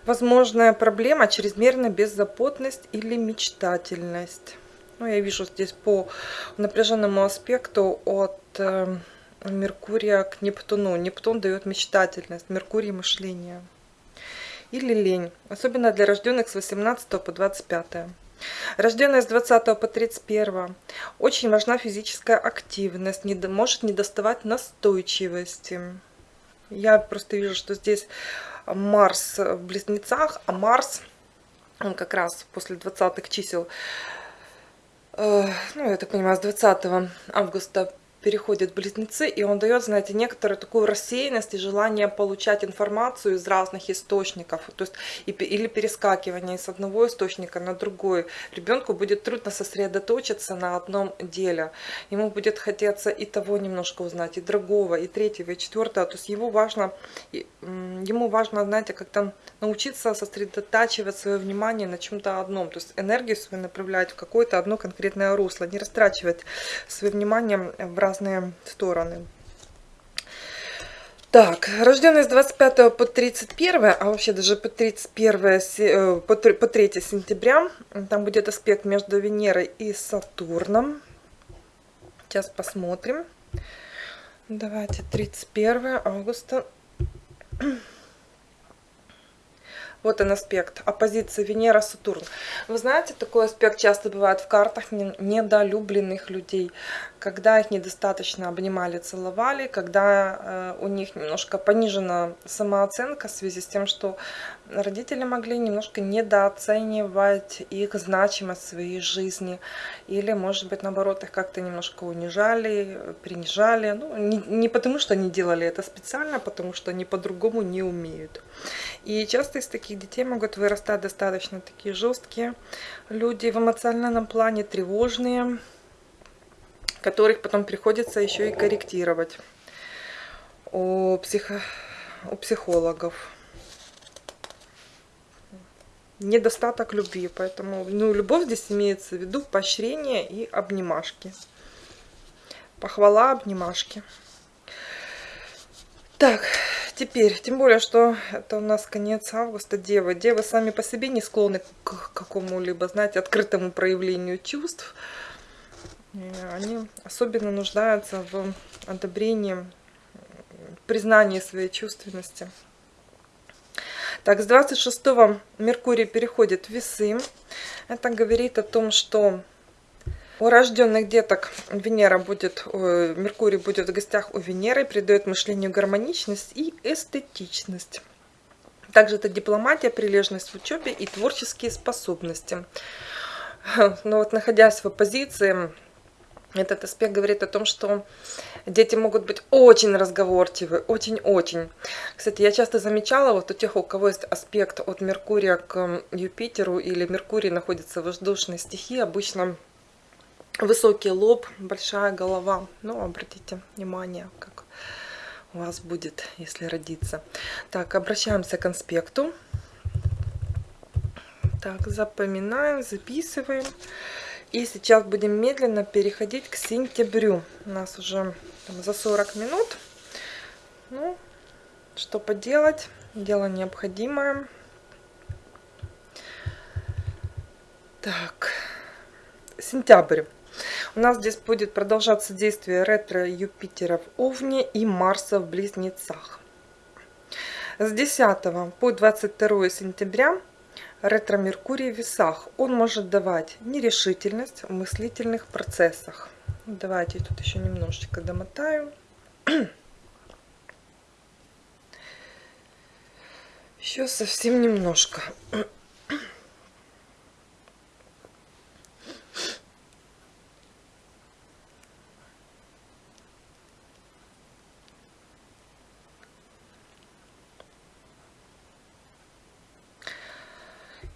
Speaker 1: Возможная проблема чрезмерная беззаботность или мечтательность. Ну, я вижу здесь по напряженному аспекту от э, Меркурия к Нептуну. Нептун дает мечтательность, Меркурий мышление. Или лень, особенно для рожденных с 18 по 25. Рожденные с 20 по 31. Очень важна физическая активность, не, может не доставать настойчивости. Я просто вижу, что здесь Марс в близнецах, а Марс, он как раз после 20-х чисел, э, ну, я так понимаю, с 20 августа переходит в близнецы, и он дает, знаете, некоторую такую рассеянность и желание получать информацию из разных источников, то есть или перескакивание из одного источника на другой. Ребенку будет трудно сосредоточиться на одном деле. Ему будет хотеться и того немножко узнать, и другого, и третьего, и четвертого. То есть его важно, ему важно, знаете, как-то научиться сосредотачивать свое внимание на чем-то одном. То есть энергию свою направлять в какое-то одно конкретное русло, не растрачивать свое внимание в разные стороны. Так, рожденные с 25 по 31, а вообще даже по 31, э, по 3, по 3 сентября, там будет аспект между Венерой и Сатурном. Сейчас посмотрим. Давайте 31 августа. Вот он аспект, оппозиция Венера-Сатурн. Вы знаете, такой аспект часто бывает в картах недолюбленных людей, когда их недостаточно обнимали, целовали, когда э, у них немножко понижена самооценка в связи с тем, что родители могли немножко недооценивать их значимость в своей жизни, или, может быть, наоборот, их как-то немножко унижали, принижали, ну, не, не потому, что они делали это специально, а потому что они по-другому не умеют. И часто из таких детей могут вырастать достаточно такие жесткие люди в эмоциональном плане, тревожные, которых потом приходится еще и корректировать у, психо, у психологов. Недостаток любви, поэтому ну, любовь здесь имеется в виду поощрение и обнимашки. Похвала, обнимашки. Так, теперь, тем более, что это у нас конец августа, девы. Девы сами по себе не склонны к какому-либо, знаете, открытому проявлению чувств. Они особенно нуждаются в одобрении, признании своей чувственности. Так, с 26 Меркурий переходит в весы. Это говорит о том, что у рожденных деток Венера будет, Меркурий будет в гостях у Венеры, придает мышлению гармоничность и эстетичность. Также это дипломатия, прилежность в учебе и творческие способности. Но вот находясь в оппозиции, этот аспект говорит о том, что дети могут быть очень разговорчивы, очень-очень. Кстати, я часто замечала, вот у тех, у кого есть аспект от Меркурия к Юпитеру, или Меркурий находится в воздушной стихии, обычно высокий лоб, большая голова. Ну, обратите внимание, как у вас будет, если родиться. Так, обращаемся к конспекту. Так, запоминаем, записываем. И сейчас будем медленно переходить к сентябрю. У нас уже там, за 40 минут. Ну, что поделать? Дело необходимое. Так, сентябрь. У нас здесь будет продолжаться действие ретро Юпитера в Овне и Марса в Близнецах. С 10 по 22 сентября ретро-меркурий в весах. Он может давать нерешительность в мыслительных процессах. Давайте тут еще немножечко домотаю. Еще совсем немножко.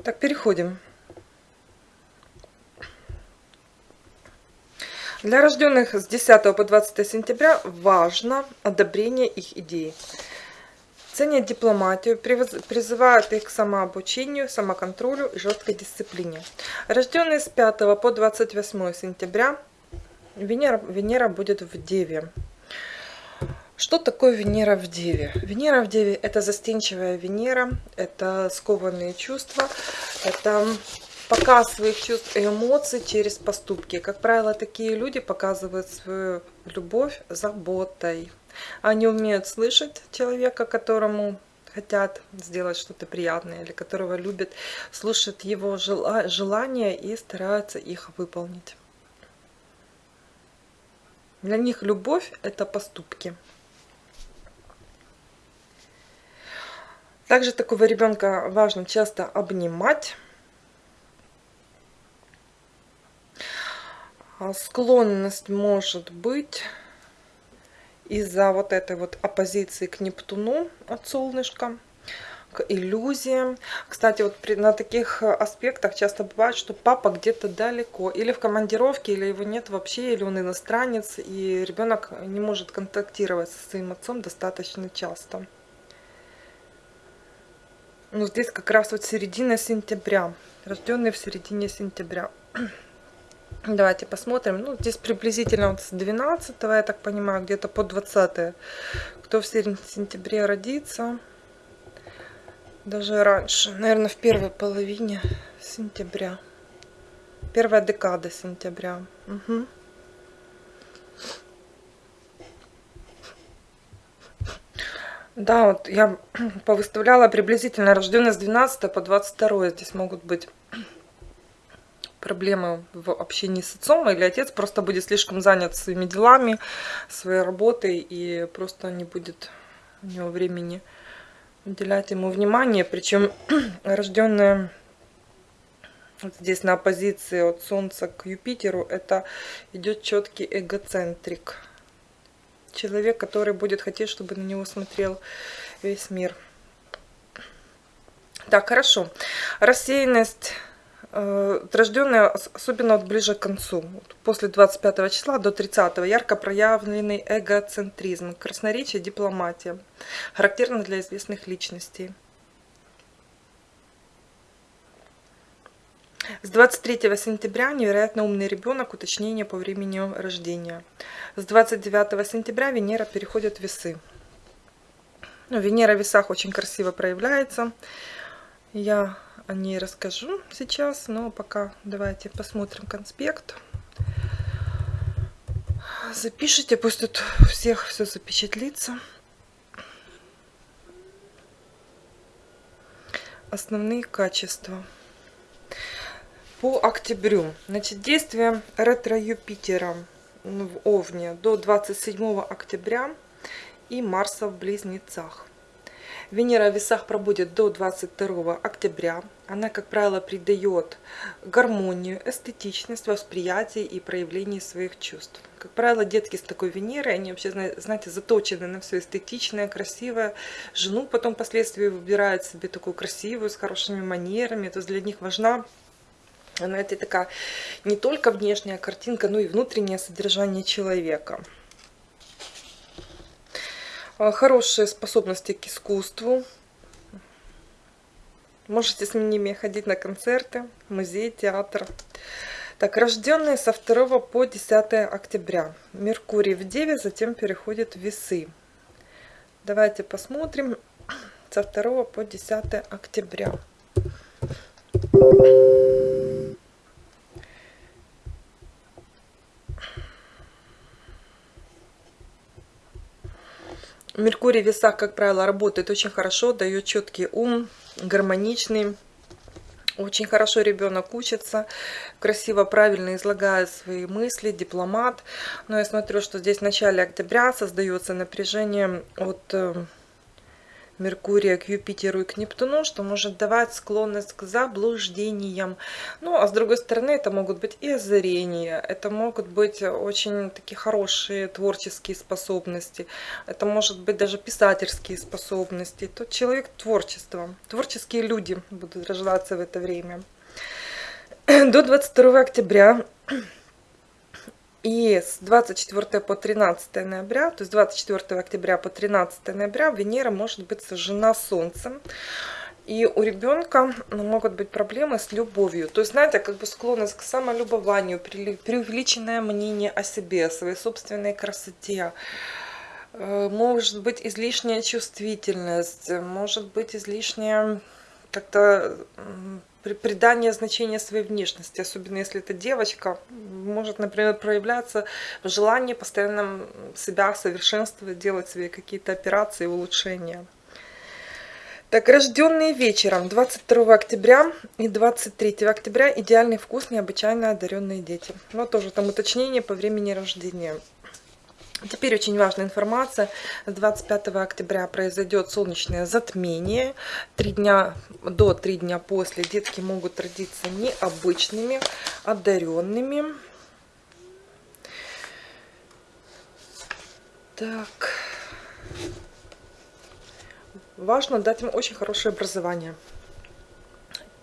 Speaker 1: Так, переходим. Для рожденных с 10 по 20 сентября важно одобрение их идей. Ценят дипломатию, призывают их к самообучению, самоконтролю и жесткой дисциплине. Рожденные с 5 по 28 сентября Венера, Венера будет в Деве. Что такое Венера в Деве? Венера в Деве – это застенчивая Венера, это скованные чувства, это показ своих чувств и эмоций через поступки. Как правило, такие люди показывают свою любовь заботой. Они умеют слышать человека, которому хотят сделать что-то приятное или которого любят, слушают его желания и стараются их выполнить. Для них любовь – это поступки. Также такого ребенка важно часто обнимать. А, склонность может быть из-за вот этой вот оппозиции к Нептуну от солнышка к иллюзиям. Кстати, вот при, на таких аспектах часто бывает, что папа где-то далеко, или в командировке, или его нет вообще, или он иностранец, и ребенок не может контактировать со своим отцом достаточно часто. Ну, здесь как раз вот середина сентября, рожденный в середине сентября. Давайте посмотрим. Ну, здесь приблизительно вот с 12, я так понимаю, где-то по 20. Кто в сентябре родится, даже раньше, наверное, в первой половине сентября. Первая декада сентября. Угу. Да, вот я повыставляла приблизительно рожденные с 12 по 22. Здесь могут быть проблемы в общении с отцом, или отец просто будет слишком занят своими делами, своей работой, и просто не будет у него времени уделять ему внимание. Причем рожденные вот здесь на оппозиции от Солнца к Юпитеру, это идет четкий эгоцентрик. Человек, который будет хотеть, чтобы на него смотрел весь мир. Так, хорошо. Рассеянность Э, рожденные, особенно вот ближе к концу, после 25 числа до 30 ярко проявленный эгоцентризм, красноречие, дипломатия, характерно для известных личностей. С 23 сентября невероятно умный ребенок, уточнение по времени рождения. С 29 сентября Венера переходит в весы. Ну, Венера в весах очень красиво проявляется. Я о ней расскажу сейчас, но пока давайте посмотрим конспект. Запишите, пусть тут всех все запечатлится. Основные качества. По октябрю. Значит, действие ретро-Юпитера в Овне до 27 октября и Марса в Близнецах. Венера в весах пробудет до 22 октября. Она, как правило, придает гармонию, эстетичность, восприятие и проявление своих чувств. Как правило, детки с такой Венерой, они вообще, знаете, заточены на все эстетичное, красивое. Жену потом впоследствии выбирают себе такую красивую, с хорошими манерами. То есть для них важна знаете, такая не только внешняя картинка, но и внутреннее содержание человека. А, хорошие способности к искусству. Можете с ними ходить на концерты, музей, театр. Так, рожденные со 2 по 10 октября. Меркурий в Деве, затем переходит в Весы. Давайте посмотрим со 2 по 10 октября. Меркурий в весах, как правило, работает очень хорошо, дает четкий ум, гармоничный. Очень хорошо ребенок учится, красиво, правильно излагает свои мысли, дипломат. Но я смотрю, что здесь в начале октября создается напряжение от э, Меркурия к Юпитеру и к Нептуну, что может давать склонность к заблуждениям. Ну, а с другой стороны, это могут быть и озарения, это могут быть очень такие хорошие творческие способности, это может быть даже писательские способности. Тот человек творчества, творческие люди будут рождаться в это время. До 22 октября и с 24 по 13 ноября, то есть 24 октября по 13 ноября Венера может быть сожжена Солнцем. И у ребенка ну, могут быть проблемы с любовью. То есть, знаете, как бы склонность к самолюбованию, преувеличенное мнение о себе, о своей собственной красоте. Э, может быть излишняя чувствительность, может быть излишняя как-то придание значения своей внешности, особенно если это девочка, может, например, проявляться в желании постоянно себя совершенствовать, делать себе какие-то операции, улучшения. Так, рожденные вечером 22 октября и 23 октября идеальный вкус, необычайно одаренные дети. Вот тоже там уточнение по времени рождения. Теперь очень важная информация. 25 октября произойдет солнечное затмение. Три дня до три дня после детки могут родиться необычными, одаренными. Так. Важно дать им очень хорошее образование.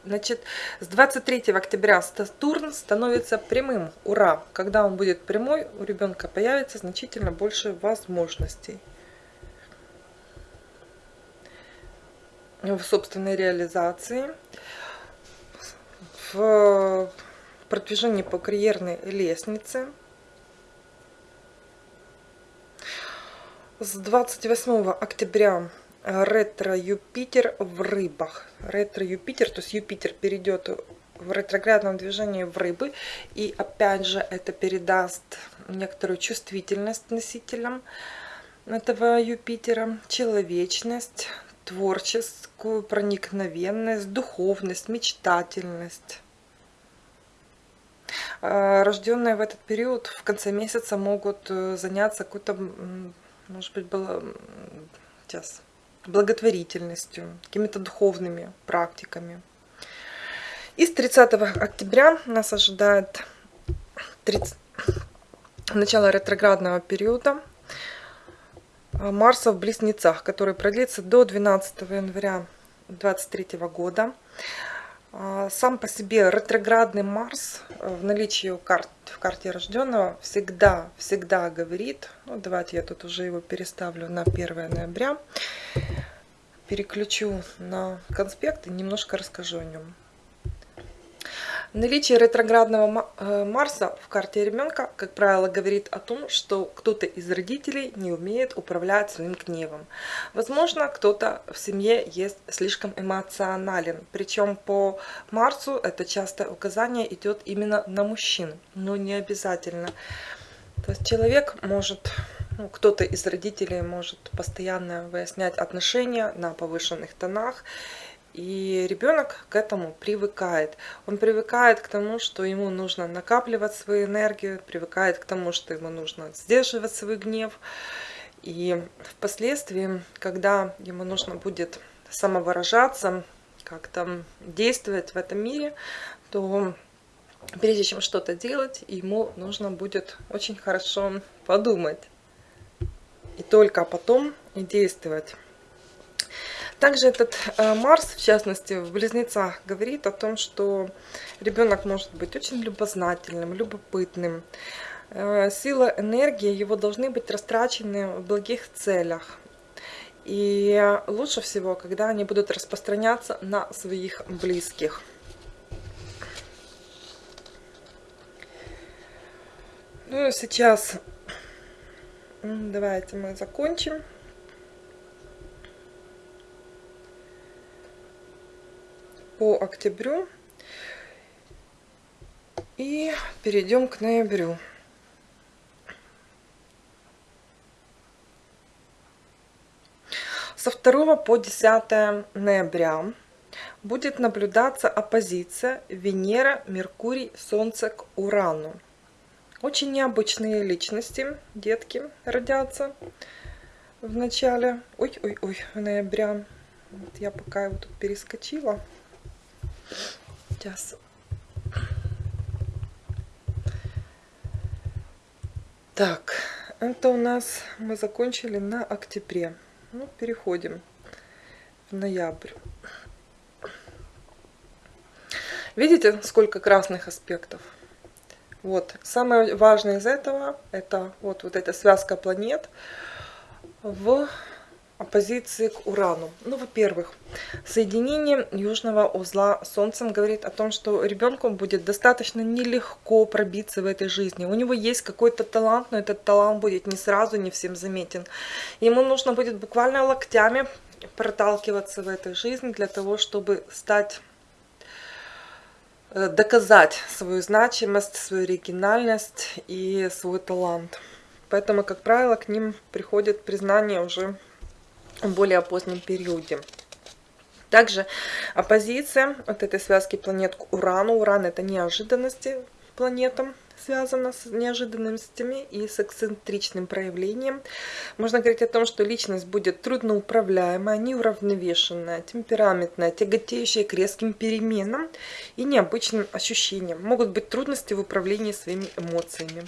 Speaker 1: Значит, с 23 октября Сатурн становится прямым. Ура! Когда он будет прямой, у ребенка появится значительно больше возможностей. В собственной реализации, в продвижении по карьерной лестнице. С 28 октября ретро-Юпитер в рыбах. Ретро-Юпитер, то есть Юпитер перейдет в ретроградном движении в рыбы. И опять же это передаст некоторую чувствительность носителям этого Юпитера, человечность, творческую проникновенность, духовность, мечтательность. А, рожденные в этот период в конце месяца могут э, заняться какой-то, может быть, было сейчас благотворительностью, какими-то духовными практиками. И с 30 октября нас ожидает 30... начало ретроградного периода Марса в Близнецах, который продлится до 12 января 2023 года. А, сам по себе ретроградный Марс э, в наличии у карт, в карте рожденного всегда, всегда говорит, ну давайте я тут уже его переставлю на 1 ноября, переключу на конспект и немножко расскажу о нем. Наличие ретроградного э, Марса в карте ребенка, как правило, говорит о том, что кто-то из родителей не умеет управлять своим гневом. Возможно, кто-то в семье есть слишком эмоционален. Причем по Марсу это часто указание идет именно на мужчин, но не обязательно. То есть человек может, ну, кто-то из родителей может постоянно выяснять отношения на повышенных тонах и ребенок к этому привыкает. Он привыкает к тому, что ему нужно накапливать свою энергию, привыкает к тому, что ему нужно сдерживать свой гнев. И впоследствии, когда ему нужно будет самовыражаться, как-то действовать в этом мире, то прежде чем что-то делать, ему нужно будет очень хорошо подумать. И только потом действовать. Также этот э, Марс, в частности, в Близнецах, говорит о том, что ребенок может быть очень любознательным, любопытным. Э, сила, энергия его должны быть растрачены в благих целях. И лучше всего, когда они будут распространяться на своих близких. Ну и сейчас давайте мы закончим. По октябрю и перейдем к ноябрю. Со 2 по 10 ноября будет наблюдаться оппозиция Венера, Меркурий, Солнце к Урану. Очень необычные личности, детки, родятся в начале, ой-ой-ой, ноября. Вот я пока его тут перескочила. Сейчас. Так, это у нас мы закончили на октябре. Ну, переходим в ноябрь. Видите, сколько красных аспектов? Вот, самое важное из этого, это вот, вот эта связка планет в оппозиции к Урану. Ну, во-первых, соединение южного узла с Солнцем говорит о том, что ребенку будет достаточно нелегко пробиться в этой жизни. У него есть какой-то талант, но этот талант будет не сразу, не всем заметен. Ему нужно будет буквально локтями проталкиваться в этой жизни для того, чтобы стать э, доказать свою значимость, свою оригинальность и свой талант. Поэтому, как правило, к ним приходит признание уже в более позднем периоде. Также оппозиция от этой связки планет к Урану. Уран это неожиданности планетам, связано с неожиданностями и с эксцентричным проявлением. Можно говорить о том, что личность будет трудноуправляемая, неуравновешенная, темпераментная, тяготеющая к резким переменам и необычным ощущениям. Могут быть трудности в управлении своими эмоциями.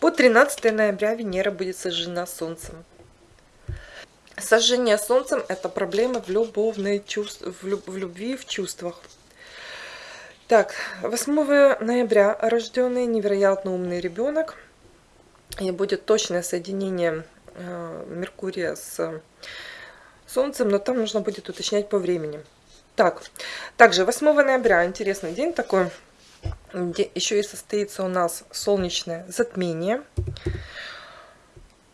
Speaker 1: По 13 ноября Венера будет сожжена Солнцем. Сожжение Солнцем – это проблема в любовной чувств, в, люб, в любви, в чувствах. Так, 8 ноября рожденный невероятно умный ребенок. И будет точное соединение э, Меркурия с Солнцем, но там нужно будет уточнять по времени. Так, также 8 ноября, интересный день такой, где еще и состоится у нас солнечное затмение.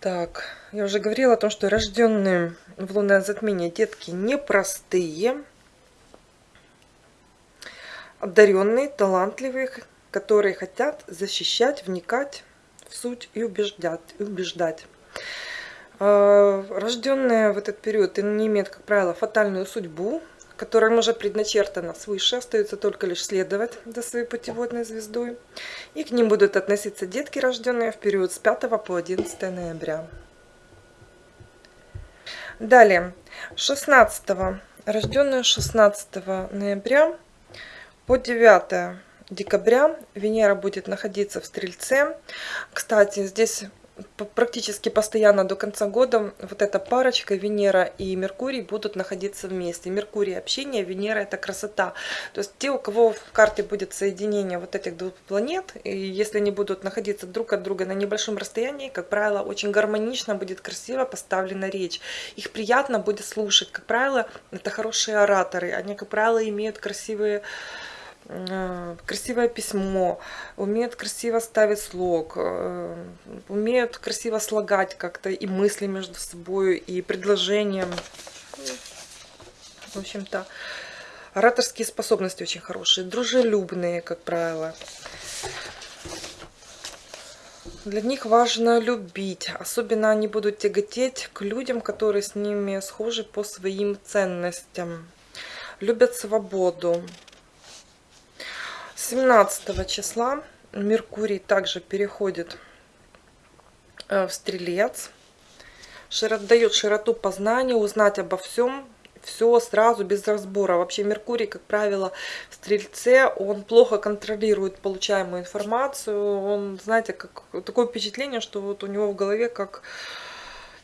Speaker 1: Так, я уже говорила о том, что рожденные в лунное затмение детки непростые, одаренные, талантливые, которые хотят защищать, вникать в суть и убеждать. И убеждать. А, рожденные в этот период не имеют, как правило, фатальную судьбу, которым уже предначертано свыше, остается только лишь следовать за своей путеводной звездой. И к ним будут относиться детки, рожденные в период с 5 по 11 ноября. Далее, 16 рожденные 16 ноября по 9 декабря Венера будет находиться в Стрельце. Кстати, здесь практически постоянно до конца года вот эта парочка Венера и Меркурий будут находиться вместе. Меркурий общение, Венера это красота. То есть те, у кого в карте будет соединение вот этих двух планет, и если они будут находиться друг от друга на небольшом расстоянии, как правило, очень гармонично будет красиво поставлена речь. Их приятно будет слушать. Как правило, это хорошие ораторы. Они, как правило, имеют красивые красивое письмо, умеют красиво ставить слог, э, умеют красиво слагать как-то и мысли между собой, и предложения. В общем-то, ораторские способности очень хорошие, дружелюбные, как правило. Для них важно любить. Особенно они будут тяготеть к людям, которые с ними схожи по своим ценностям. Любят свободу, 17 числа Меркурий также переходит э, в Стрелец. Дает широту познания, узнать обо всем, все сразу, без разбора. Вообще Меркурий, как правило, в Стрельце, он плохо контролирует получаемую информацию. Он, знаете, как такое впечатление, что вот у него в голове как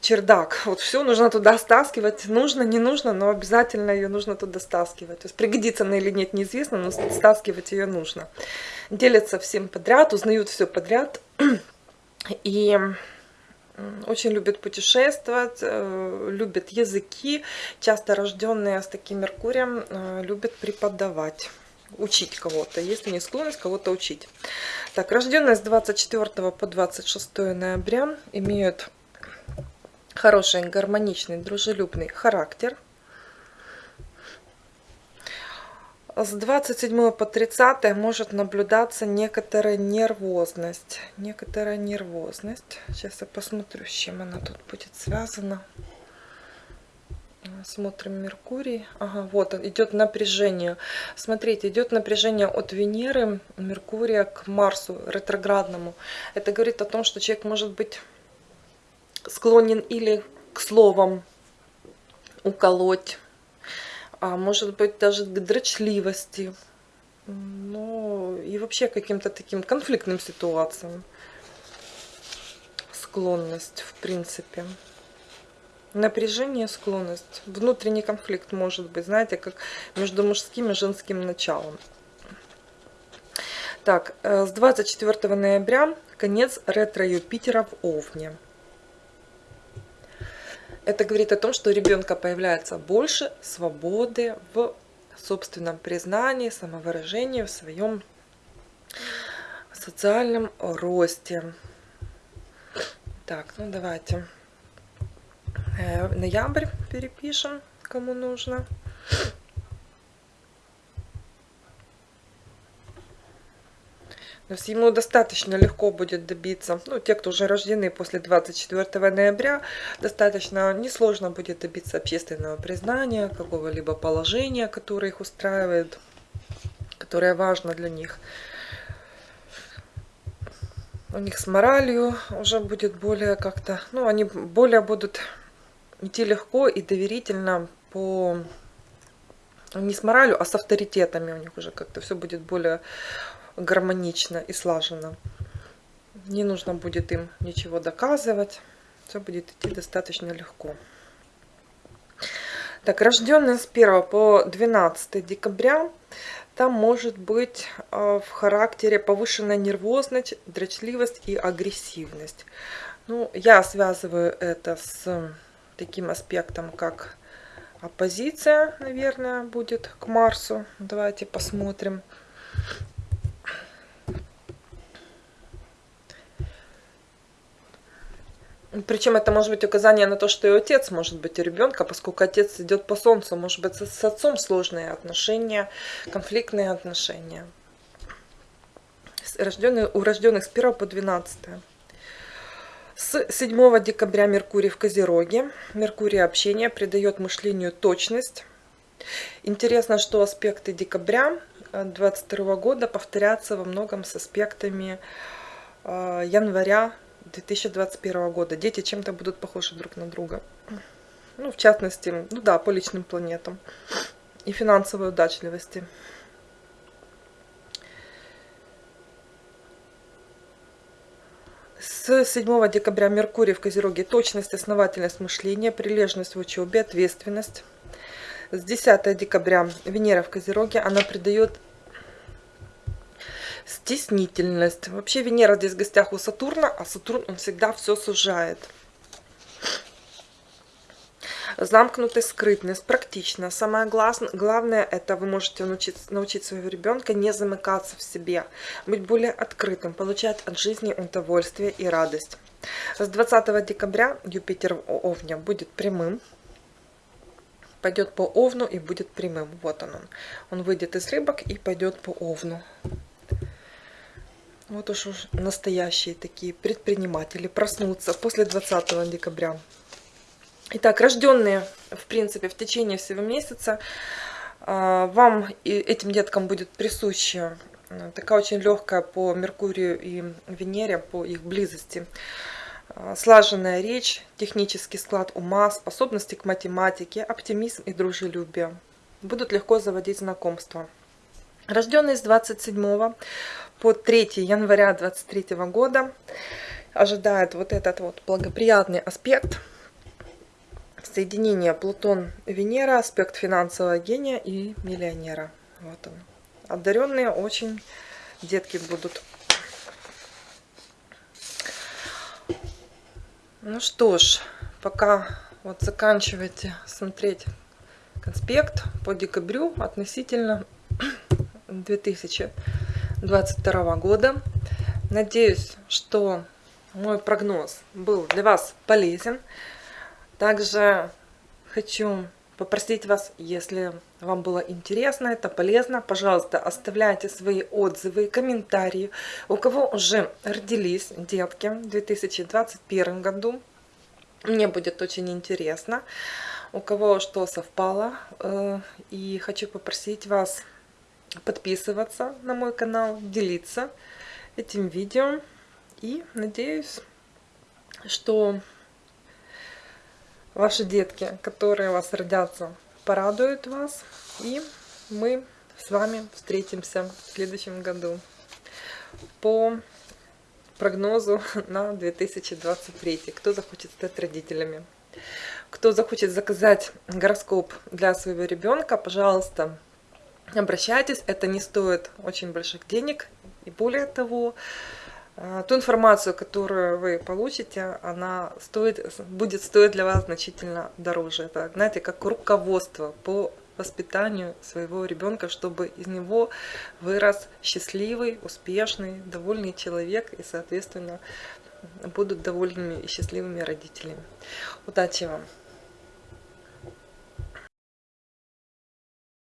Speaker 1: чердак. Вот все нужно туда стаскивать. Нужно, не нужно, но обязательно ее нужно туда стаскивать. То есть пригодится она или нет, неизвестно, но стаскивать ее нужно. Делятся всем подряд, узнают все подряд. И очень любят путешествовать, э, любят языки. Часто рожденные с таким Меркурием э, любят преподавать учить кого-то, если не склонность кого-то учить. Так, рожденные с 24 по 26 ноября имеют хороший, гармоничный, дружелюбный характер. С 27 по 30 может наблюдаться некоторая нервозность. Некоторая нервозность. Сейчас я посмотрю, с чем она тут будет связана. Смотрим Меркурий. Ага, вот идет напряжение. Смотрите, идет напряжение от Венеры, Меркурия к Марсу ретроградному. Это говорит о том, что человек может быть склонен или к словам уколоть, а может быть даже к дрочливости, ну и вообще каким-то таким конфликтным ситуациям. Склонность, в принципе. Напряжение, склонность. Внутренний конфликт может быть, знаете, как между мужским и женским началом. Так, э, с 24 ноября конец ретро-Юпитера в Овне. Это говорит о том, что у ребенка появляется больше свободы в собственном признании, самовыражении, в своем социальном росте. Так, ну давайте э, ноябрь перепишем, кому нужно. То есть ему достаточно легко будет добиться, ну, те, кто уже рождены после 24 ноября, достаточно несложно будет добиться общественного признания, какого-либо положения, которое их устраивает, которое важно для них. у них с моралью уже будет более как-то, ну, они более будут идти легко и доверительно по не с моралью, а с авторитетами у них уже как-то все будет более гармонично и слаженно. Не нужно будет им ничего доказывать. Все будет идти достаточно легко. Так, рожденные с 1 по 12 декабря, там может быть э, в характере повышенная нервозность, дрочливость и агрессивность. Ну, я связываю это с таким аспектом, как оппозиция, наверное, будет к Марсу. Давайте посмотрим. Причем это может быть указание на то, что и отец может быть у ребенка, поскольку отец идет по солнцу, может быть с отцом сложные отношения, конфликтные отношения. Рожденные, у рожденных с 1 по 12. С 7 декабря Меркурий в Козероге. Меркурий общения придает мышлению точность. Интересно, что аспекты декабря 2022 года повторятся во многом с аспектами э, января 2021 года. Дети чем-то будут похожи друг на друга. Ну, в частности, ну да, по личным планетам и финансовой удачливости. С 7 декабря Меркурий в Козероге точность, основательность мышления, прилежность в учебе, ответственность. С 10 декабря Венера в Козероге, она придает стеснительность. Вообще Венера здесь в гостях у Сатурна, а Сатурн он всегда все сужает. Замкнутость, скрытность, практично. Самое главное, это вы можете научить, научить своего ребенка не замыкаться в себе, быть более открытым, получать от жизни удовольствие и радость. С 20 декабря Юпитер в Овне будет прямым, пойдет по Овну и будет прямым. Вот он. Он выйдет из рыбок и пойдет по Овну. Вот уж настоящие такие предприниматели проснутся после 20 декабря. Итак, рожденные, в принципе, в течение всего месяца, а, вам и этим деткам будет присуща а, такая очень легкая по Меркурию и Венере, по их близости, а, слаженная речь, технический склад ума, способности к математике, оптимизм и дружелюбие. Будут легко заводить знакомства. Рожденные с 27 по 3 января 2023 года ожидает вот этот вот благоприятный аспект соединение Плутон-Венера, аспект финансового гения и миллионера. Вот он. Одаренные очень детки будут. Ну что ж, пока вот заканчивайте смотреть конспект по декабрю относительно 2000 2022 года. Надеюсь, что мой прогноз был для вас полезен. Также хочу попросить вас, если вам было интересно, это полезно, пожалуйста, оставляйте свои отзывы комментарии. У кого уже родились детки в 2021 году, мне будет очень интересно. У кого что совпало. Э, и хочу попросить вас подписываться на мой канал, делиться этим видео. И надеюсь, что ваши детки, которые у вас родятся, порадуют вас. И мы с вами встретимся в следующем году по прогнозу на 2023. Кто захочет стать родителями. Кто захочет заказать гороскоп для своего ребенка, пожалуйста, обращайтесь, это не стоит очень больших денег. И более того, э, ту информацию, которую вы получите, она стоит, будет стоить для вас значительно дороже. Это, знаете, как руководство по воспитанию своего ребенка, чтобы из него вырос счастливый, успешный, довольный человек и, соответственно, будут довольными и счастливыми родителями. Удачи вам!